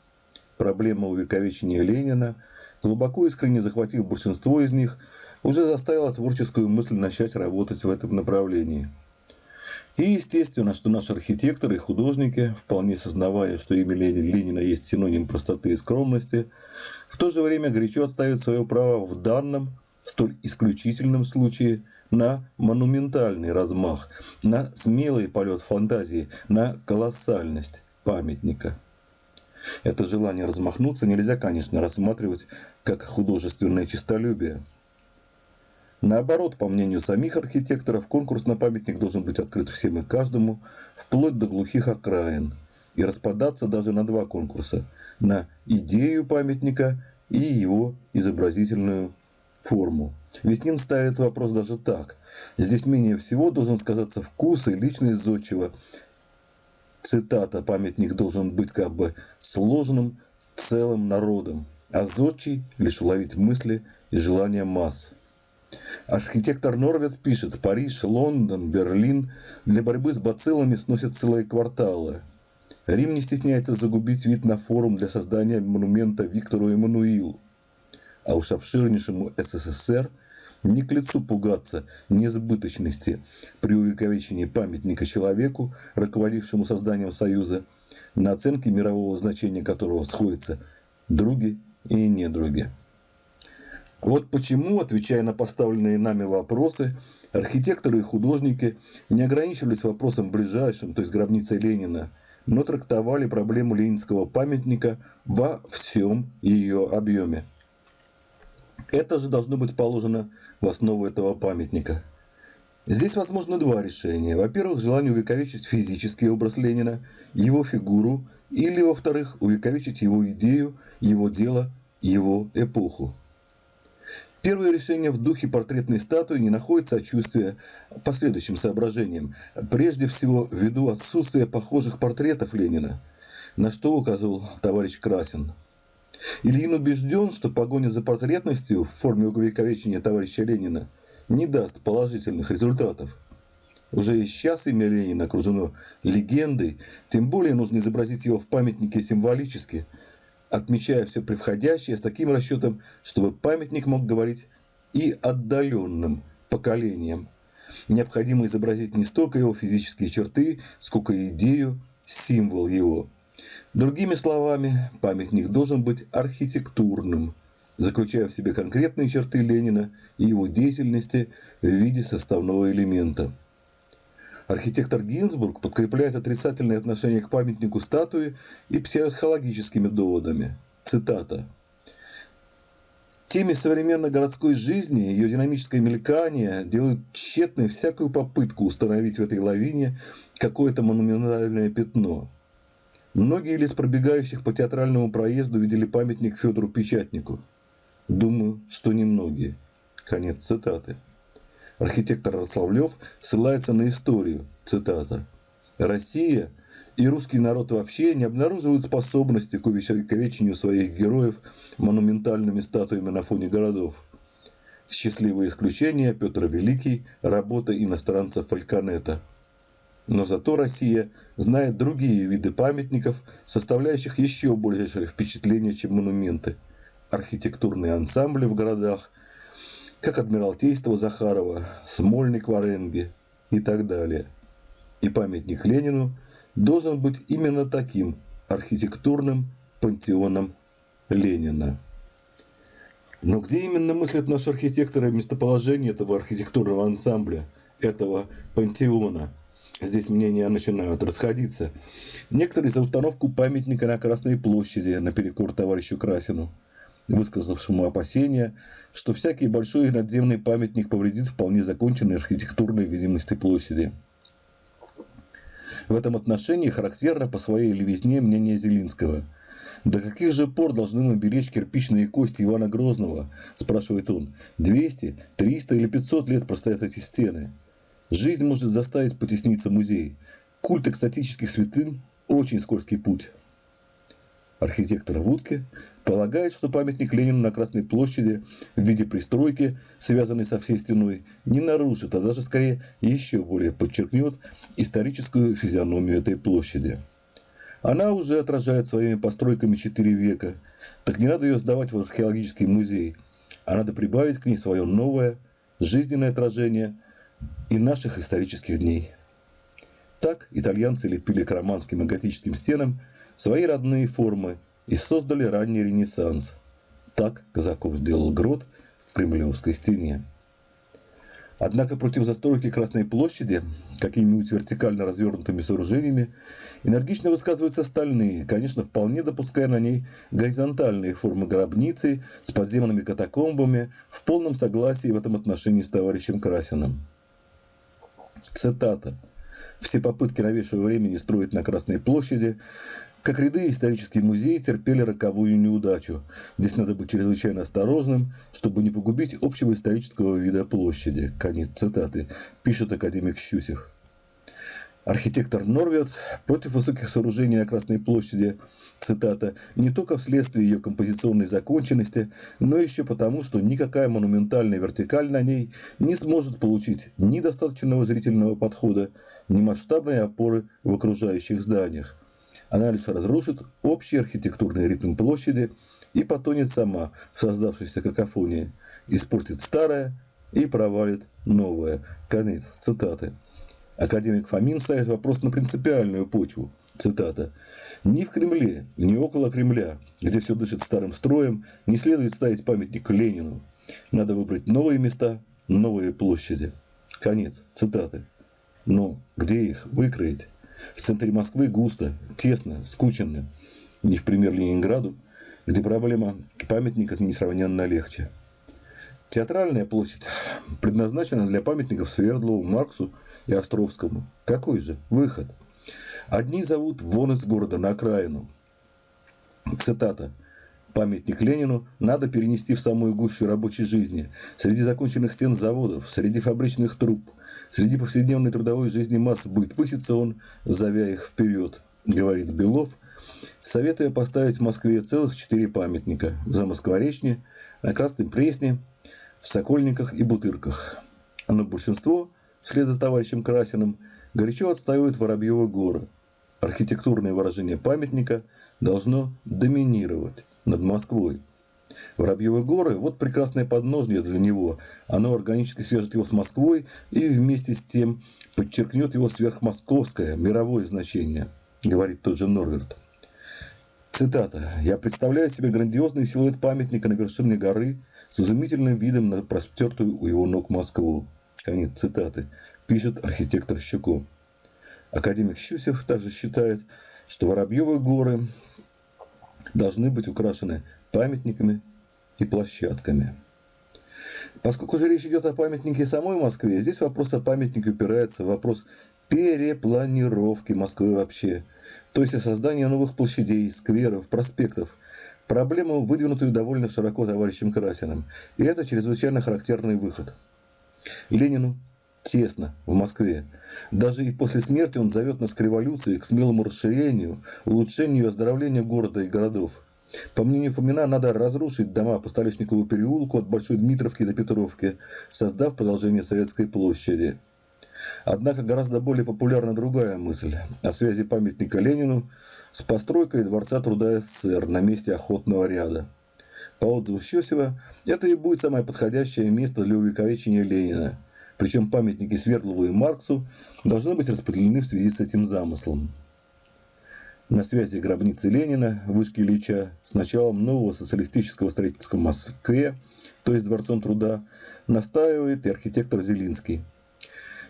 Проблема увековечения Ленина, глубоко искренне захватив большинство из них, уже заставила творческую мысль начать работать в этом направлении – и естественно, что наши архитекторы и художники, вполне сознавая, что имя Ленина есть синоним простоты и скромности, в то же время горячо отстаивают свое право в данном, столь исключительном случае на монументальный размах, на смелый полет фантазии, на колоссальность памятника. Это желание размахнуться нельзя, конечно, рассматривать как художественное честолюбие – Наоборот, по мнению самих архитекторов, конкурс на памятник должен быть открыт всем и каждому, вплоть до глухих окраин, и распадаться даже на два конкурса – на идею памятника и его изобразительную форму. Веснин ставит вопрос даже так. Здесь менее всего должен сказаться вкус и личность зодчего. Цитата «Памятник должен быть как бы сложным целым народом, а зодчий лишь уловить мысли и желания масс». Архитектор Норвет пишет, Париж, Лондон, Берлин для борьбы с бациллами сносят целые кварталы. Рим не стесняется загубить вид на форум для создания монумента Виктору Эммануилу. А уж обширнейшему СССР не к лицу пугаться несбыточности при увековечении памятника человеку, руководившему созданием Союза, на оценке мирового значения которого сходятся други и недруги. Вот почему, отвечая на поставленные нами вопросы, архитекторы и художники не ограничивались вопросом ближайшим, то есть гробницей Ленина, но трактовали проблему ленинского памятника во всем ее объеме. Это же должно быть положено в основу этого памятника. Здесь возможно два решения. Во-первых, желание увековечить физический образ Ленина, его фигуру, или, во-вторых, увековечить его идею, его дело, его эпоху. Первое решение в духе портретной статуи не находит сочувствия по следующим соображениям. Прежде всего, ввиду отсутствия похожих портретов Ленина, на что указывал товарищ Красин. Ильин убежден, что погоня за портретностью в форме увековечения товарища Ленина не даст положительных результатов. Уже и сейчас имя Ленина окружено легендой, тем более нужно изобразить его в памятнике символически, отмечая все превходящее с таким расчетом, чтобы памятник мог говорить и отдаленным поколениям. Необходимо изобразить не столько его физические черты, сколько идею, символ его. Другими словами, памятник должен быть архитектурным – заключая в себе конкретные черты Ленина и его деятельности в виде составного элемента. Архитектор Гинзбург подкрепляет отрицательное отношение к памятнику статуи и психологическими доводами. Цитата. Теме современной городской жизни, ее динамическое мелькание делают тщетной всякую попытку установить в этой лавине какое-то монументальное пятно. Многие из пробегающих по театральному проезду видели памятник Федору Печатнику – Думаю, что немногие. Конец цитаты. Архитектор Рославлев ссылается на историю. Цитата. Россия и русский народ вообще не обнаруживают способности к увековечению своих героев монументальными статуями на фоне городов. Счастливое исключение Петр Великий, работа иностранца Фальконета. Но зато Россия знает другие виды памятников, составляющих еще большее впечатление, чем монументы – архитектурные ансамбли в городах, как Адмиралтейство Захарова, Смольник в Оренге и так далее. И памятник Ленину должен быть именно таким архитектурным пантеоном Ленина. Но где именно мыслят наши архитекторы местоположение этого архитектурного ансамбля, этого пантеона? Здесь мнения начинают расходиться. Некоторые за установку памятника на Красной площади наперекор товарищу Красину – высказавшему опасения, что всякий большой надземный памятник повредит вполне законченной архитектурной видимости площади. В этом отношении характерно по своей левизне мнение Зелинского. «До каких же пор должны мы беречь кирпичные кости Ивана Грозного?» – спрашивает он. «200, 300 или 500 лет простоят эти стены. Жизнь может заставить потесниться музей. Культ экстатических святынь – очень скользкий путь». Архитектор Вудке полагает, что памятник Ленину на Красной площади в виде пристройки, связанной со всей стеной, не нарушит, а даже скорее еще более подчеркнет историческую физиономию этой площади. Она уже отражает своими постройками четыре века, так не надо ее сдавать в археологический музей, а надо прибавить к ней свое новое, жизненное отражение и наших исторических дней. Так итальянцы лепили к романским и готическим стенам – свои родные формы и создали ранний Ренессанс. Так Казаков сделал грот в Кремлевской стене. Однако против застройки Красной площади какими-нибудь вертикально развернутыми сооружениями энергично высказываются остальные, конечно, вполне допуская на ней горизонтальные формы гробницы с подземными катакомбами в полном согласии в этом отношении с товарищем Красиным. Цитата. «Все попытки новейшего времени строить на Красной площади как ряды исторические музеи терпели роковую неудачу. Здесь надо быть чрезвычайно осторожным, чтобы не погубить общего исторического вида площади. Конец цитаты. Пишет академик Щусев. Архитектор Норвет против высоких сооружений на Красной площади, цитата, не только вследствие ее композиционной законченности, но еще потому, что никакая монументальная вертикаль на ней не сможет получить ни достаточного зрительного подхода, ни масштабной опоры в окружающих зданиях. Анализ разрушит общий архитектурный ритм площади и потонет сама в создавшейся какофонии, испортит старое и провалит новое. Конец цитаты. Академик Фомин ставит вопрос на принципиальную почву. Цитата. «Ни в Кремле, ни около Кремля, где все дышит старым строем, не следует ставить памятник Ленину. Надо выбрать новые места, новые площади». Конец цитаты. Но где их выкроить? В центре Москвы густо, тесно, скученно, не в пример Ленинграду, где проблема памятника несравненно легче. Театральная площадь предназначена для памятников Свердлову, Марксу и Островскому. Какой же выход? Одни зовут вон из города на окраину. Цитата. Памятник Ленину надо перенести в самую гущу рабочей жизни, среди законченных стен заводов, среди фабричных труб, среди повседневной трудовой жизни масс будет выситься он, зовя их вперед, говорит Белов, советуя поставить в Москве целых четыре памятника в Замоскворечне, на Красном Пресне, в Сокольниках и Бутырках. Но большинство, вслед за товарищем Красиным, горячо отстаивает Воробьева горы. Архитектурное выражение памятника должно доминировать над Москвой. Воробьевы горы – вот прекрасное подножье для него. Оно органически свяжет его с Москвой и вместе с тем подчеркнет его сверхмосковское, мировое значение, говорит тот же Норверт. Цитата. «Я представляю себе грандиозный силуэт памятника на вершине горы с изумительным видом на простертую у его ног Москву». Конец цитаты. Пишет архитектор Щуко. Академик Щусев также считает, что Воробьевы горы должны быть украшены памятниками и площадками. Поскольку же речь идет о памятнике самой Москве, здесь вопрос о памятнике упирается в вопрос перепланировки Москвы вообще – то есть о создании новых площадей, скверов, проспектов. Проблему, выдвинутую довольно широко товарищем Красиным. И это чрезвычайно характерный выход. Ленину тесно в Москве. Даже и после смерти он зовет нас к революции, к смелому расширению, улучшению и оздоровлению города и городов. По мнению Фомина, надо разрушить дома по Столешникову переулку от Большой Дмитровки до Петровки, создав продолжение Советской площади. Однако гораздо более популярна другая мысль о связи памятника Ленину с постройкой Дворца труда СССР на месте охотного ряда. По отзыву Щесева, это и будет самое подходящее место для увековечения Ленина. Причем памятники Свердлову и Марксу должны быть распределены в связи с этим замыслом. На связи гробницы Ленина, вышки Ильича, с началом нового социалистического строительства в Москве, то есть Дворцом труда, настаивает и архитектор Зелинский –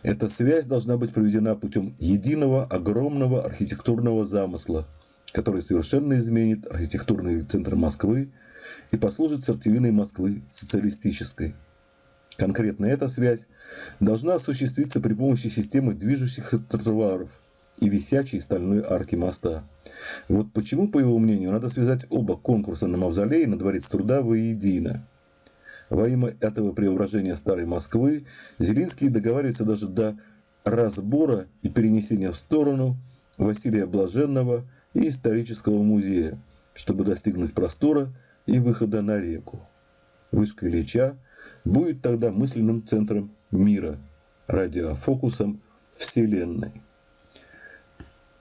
эта связь должна быть проведена путем единого огромного архитектурного замысла, который совершенно изменит архитектурный центр Москвы и послужит сердцевиной Москвы социалистической. Конкретно эта связь должна осуществиться при помощи системы движущихся тротуаров и висячей стальной арки моста. Вот почему, по его мнению, надо связать оба конкурса на Мавзолей и на Дворец труда воедино – во имя этого преображения Старой Москвы Зелинский договаривается даже до разбора и перенесения в сторону Василия Блаженного и исторического музея, чтобы достигнуть простора и выхода на реку. Вышка Ильича будет тогда мысленным центром мира, радиофокусом Вселенной.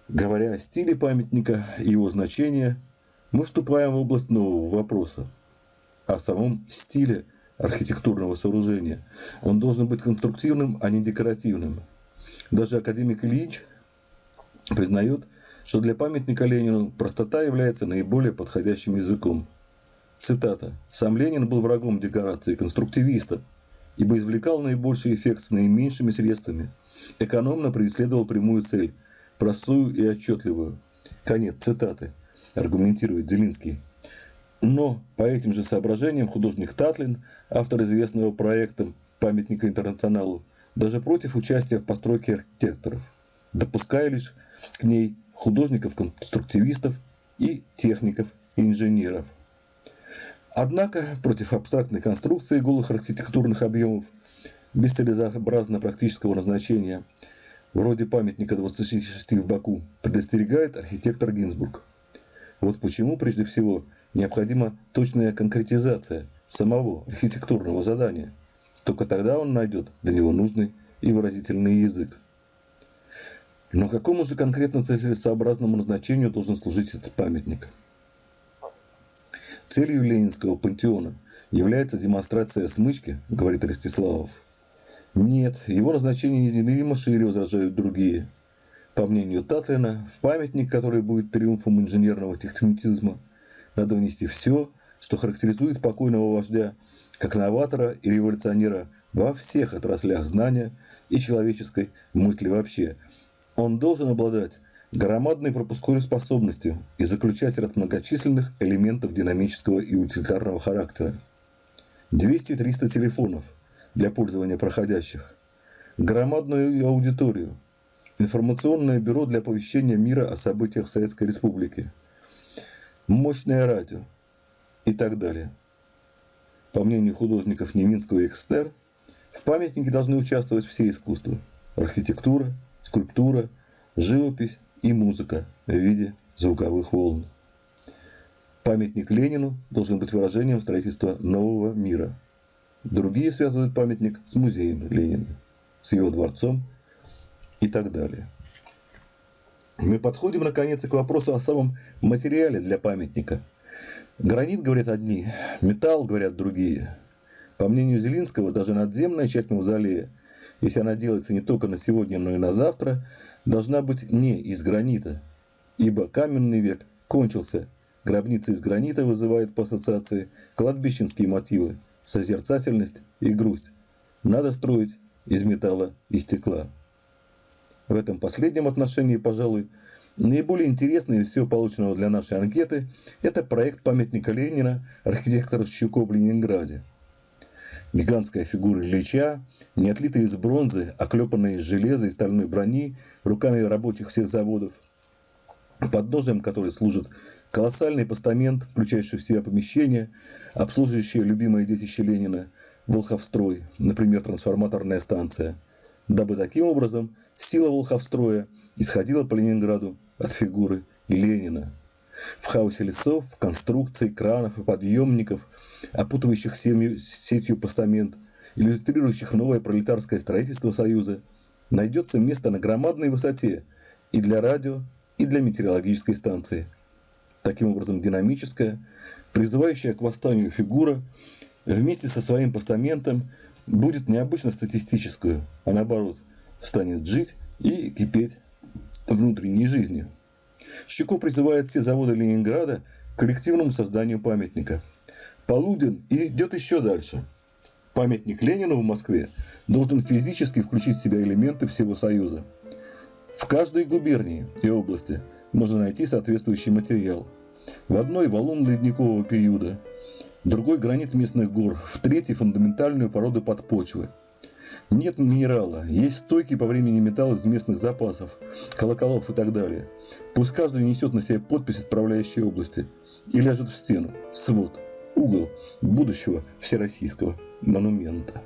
Говоря о стиле памятника и его значении, мы вступаем в область нового вопроса. О самом стиле – архитектурного сооружения. Он должен быть конструктивным, а не декоративным. Даже академик Ильич признает, что для памятника Ленину простота является наиболее подходящим языком. Цитата. «Сам Ленин был врагом декорации, конструктивиста, ибо извлекал наибольший эффект с наименьшими средствами, экономно преследовал прямую цель, простую и отчетливую». Конец цитаты, аргументирует Зелинский. Но по этим же соображениям художник Татлин, автор известного проекта памятника интернационалу, даже против участия в постройке архитекторов, допуская лишь к ней художников-конструктивистов и техников и инженеров. Однако против абстрактной конструкции голых архитектурных объемов без целесообразно практического назначения, вроде памятника 26 в Баку, предостерегает архитектор Гинзбург. Вот почему, прежде всего, необходима точная конкретизация самого архитектурного задания. Только тогда он найдет для него нужный и выразительный язык. Но какому же конкретно целесообразному назначению должен служить этот памятник? Целью Ленинского пантеона является демонстрация смычки, говорит Ростиславов. Нет, его назначение неизмеримо шире возражают другие. По мнению Татлина, в памятник, который будет триумфом инженерного технитизма, надо внести все, что характеризует покойного вождя, как новатора и революционера во всех отраслях знания и человеческой мысли вообще, Он должен обладать громадной пропускной способностью и заключать ряд многочисленных элементов динамического и утилитарного характера. 200-300 телефонов для пользования проходящих, громадную аудиторию, информационное бюро для оповещения мира о событиях в Советской Республике, мощное радио и так далее. По мнению художников Неминского и Экстер, в памятнике должны участвовать все искусства – архитектура, скульптура, живопись и музыка в виде звуковых волн. Памятник Ленину должен быть выражением строительства нового мира. Другие связывают памятник с музеем Ленина, с его дворцом и так далее. Мы подходим, наконец, к вопросу о самом материале для памятника. Гранит, говорят одни, металл, говорят другие. По мнению Зелинского, даже надземная часть мавзолея, если она делается не только на сегодня, но и на завтра, должна быть не из гранита, ибо каменный век кончился. Гробница из гранита вызывает по ассоциации кладбищенские мотивы, созерцательность и грусть. Надо строить из металла и стекла. В этом последнем отношении, пожалуй, наиболее интересный из всего полученного для нашей анкеты – это проект памятника Ленина архитектора Щуков в Ленинграде. Гигантская фигура Ильича, не отлитая из бронзы, оклепанная из железа и стальной брони, руками рабочих всех заводов, подножием которой служит колоссальный постамент, включающий в себя помещения, обслуживающие любимое детище Ленина, Волховстрой, например, трансформаторная станция, дабы таким образом сила Волховстроя исходила по Ленинграду от фигуры Ленина. В хаосе лесов, конструкций, кранов и подъемников, опутывающих семью, сетью постамент, иллюстрирующих новое пролетарское строительство Союза, найдется место на громадной высоте и для радио, и для метеорологической станции. Таким образом, динамическая, призывающая к восстанию фигура вместе со своим постаментом будет необычно статистическую, а наоборот, станет жить и кипеть внутренней жизнью. Щеко призывает все заводы Ленинграда к коллективному созданию памятника. Полудин идет еще дальше. Памятник Ленину в Москве должен физически включить в себя элементы всего Союза. В каждой губернии и области можно найти соответствующий материал. В одной валун ледникового периода, другой гранит местных гор, в третьей фундаментальную породу подпочвы – нет минерала, есть стойкий по времени металл из местных запасов, колоколов и так далее. Пусть каждый несет на себе подпись отправляющей области и ляжет в стену, свод, угол будущего всероссийского монумента.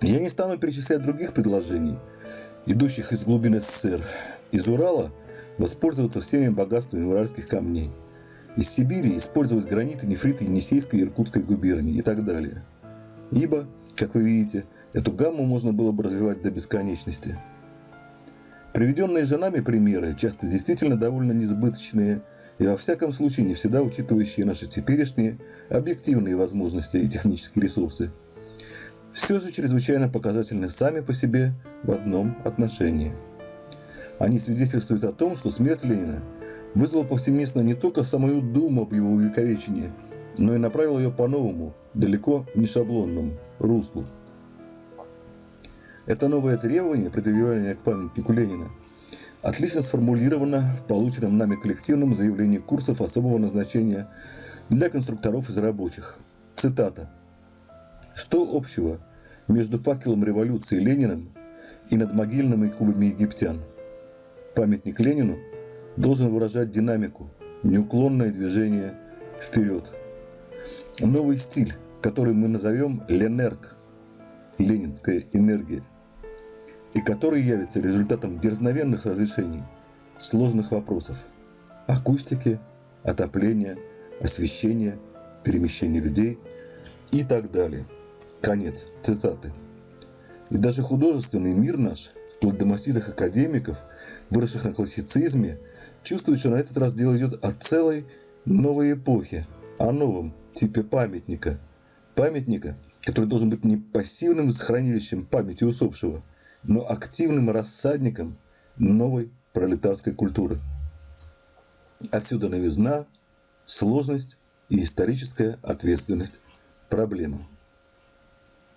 Я не стану перечислять других предложений, идущих из глубин СССР. Из Урала воспользоваться всеми богатствами уральских камней. Из Сибири использовать граниты, нефриты Енисейской и Иркутской губернии и так далее. Ибо как вы видите, эту гамму можно было бы развивать до бесконечности. Приведенные же нами примеры часто действительно довольно несбыточные и во всяком случае не всегда учитывающие наши теперешние объективные возможности и технические ресурсы. Все же чрезвычайно показательны сами по себе в одном отношении. Они свидетельствуют о том, что смерть Ленина вызвала повсеместно не только самую думу об его увековечении, но и направила ее по-новому, далеко не шаблонному руслу. Это новое требование, предъявленное к памятнику Ленина, отлично сформулировано в полученном нами коллективном заявлении курсов особого назначения для конструкторов из рабочих. Цитата. «Что общего между факелом революции Лениным и над могильными кубами египтян? Памятник Ленину должен выражать динамику, неуклонное движение вперед. Новый стиль который мы назовем Ленерг, ленинская энергия, и который явится результатом дерзновенных разрешений сложных вопросов акустики, отопления, освещения, перемещения людей и так далее. Конец цитаты. И даже художественный мир наш, вплоть до маститых академиков, выросших на классицизме, чувствует, что на этот раз дело идет о целой новой эпохе, о новом типе памятника – памятника, который должен быть не пассивным хранилищем памяти усопшего, но активным рассадником новой пролетарской культуры. Отсюда новизна, сложность и историческая ответственность проблемы.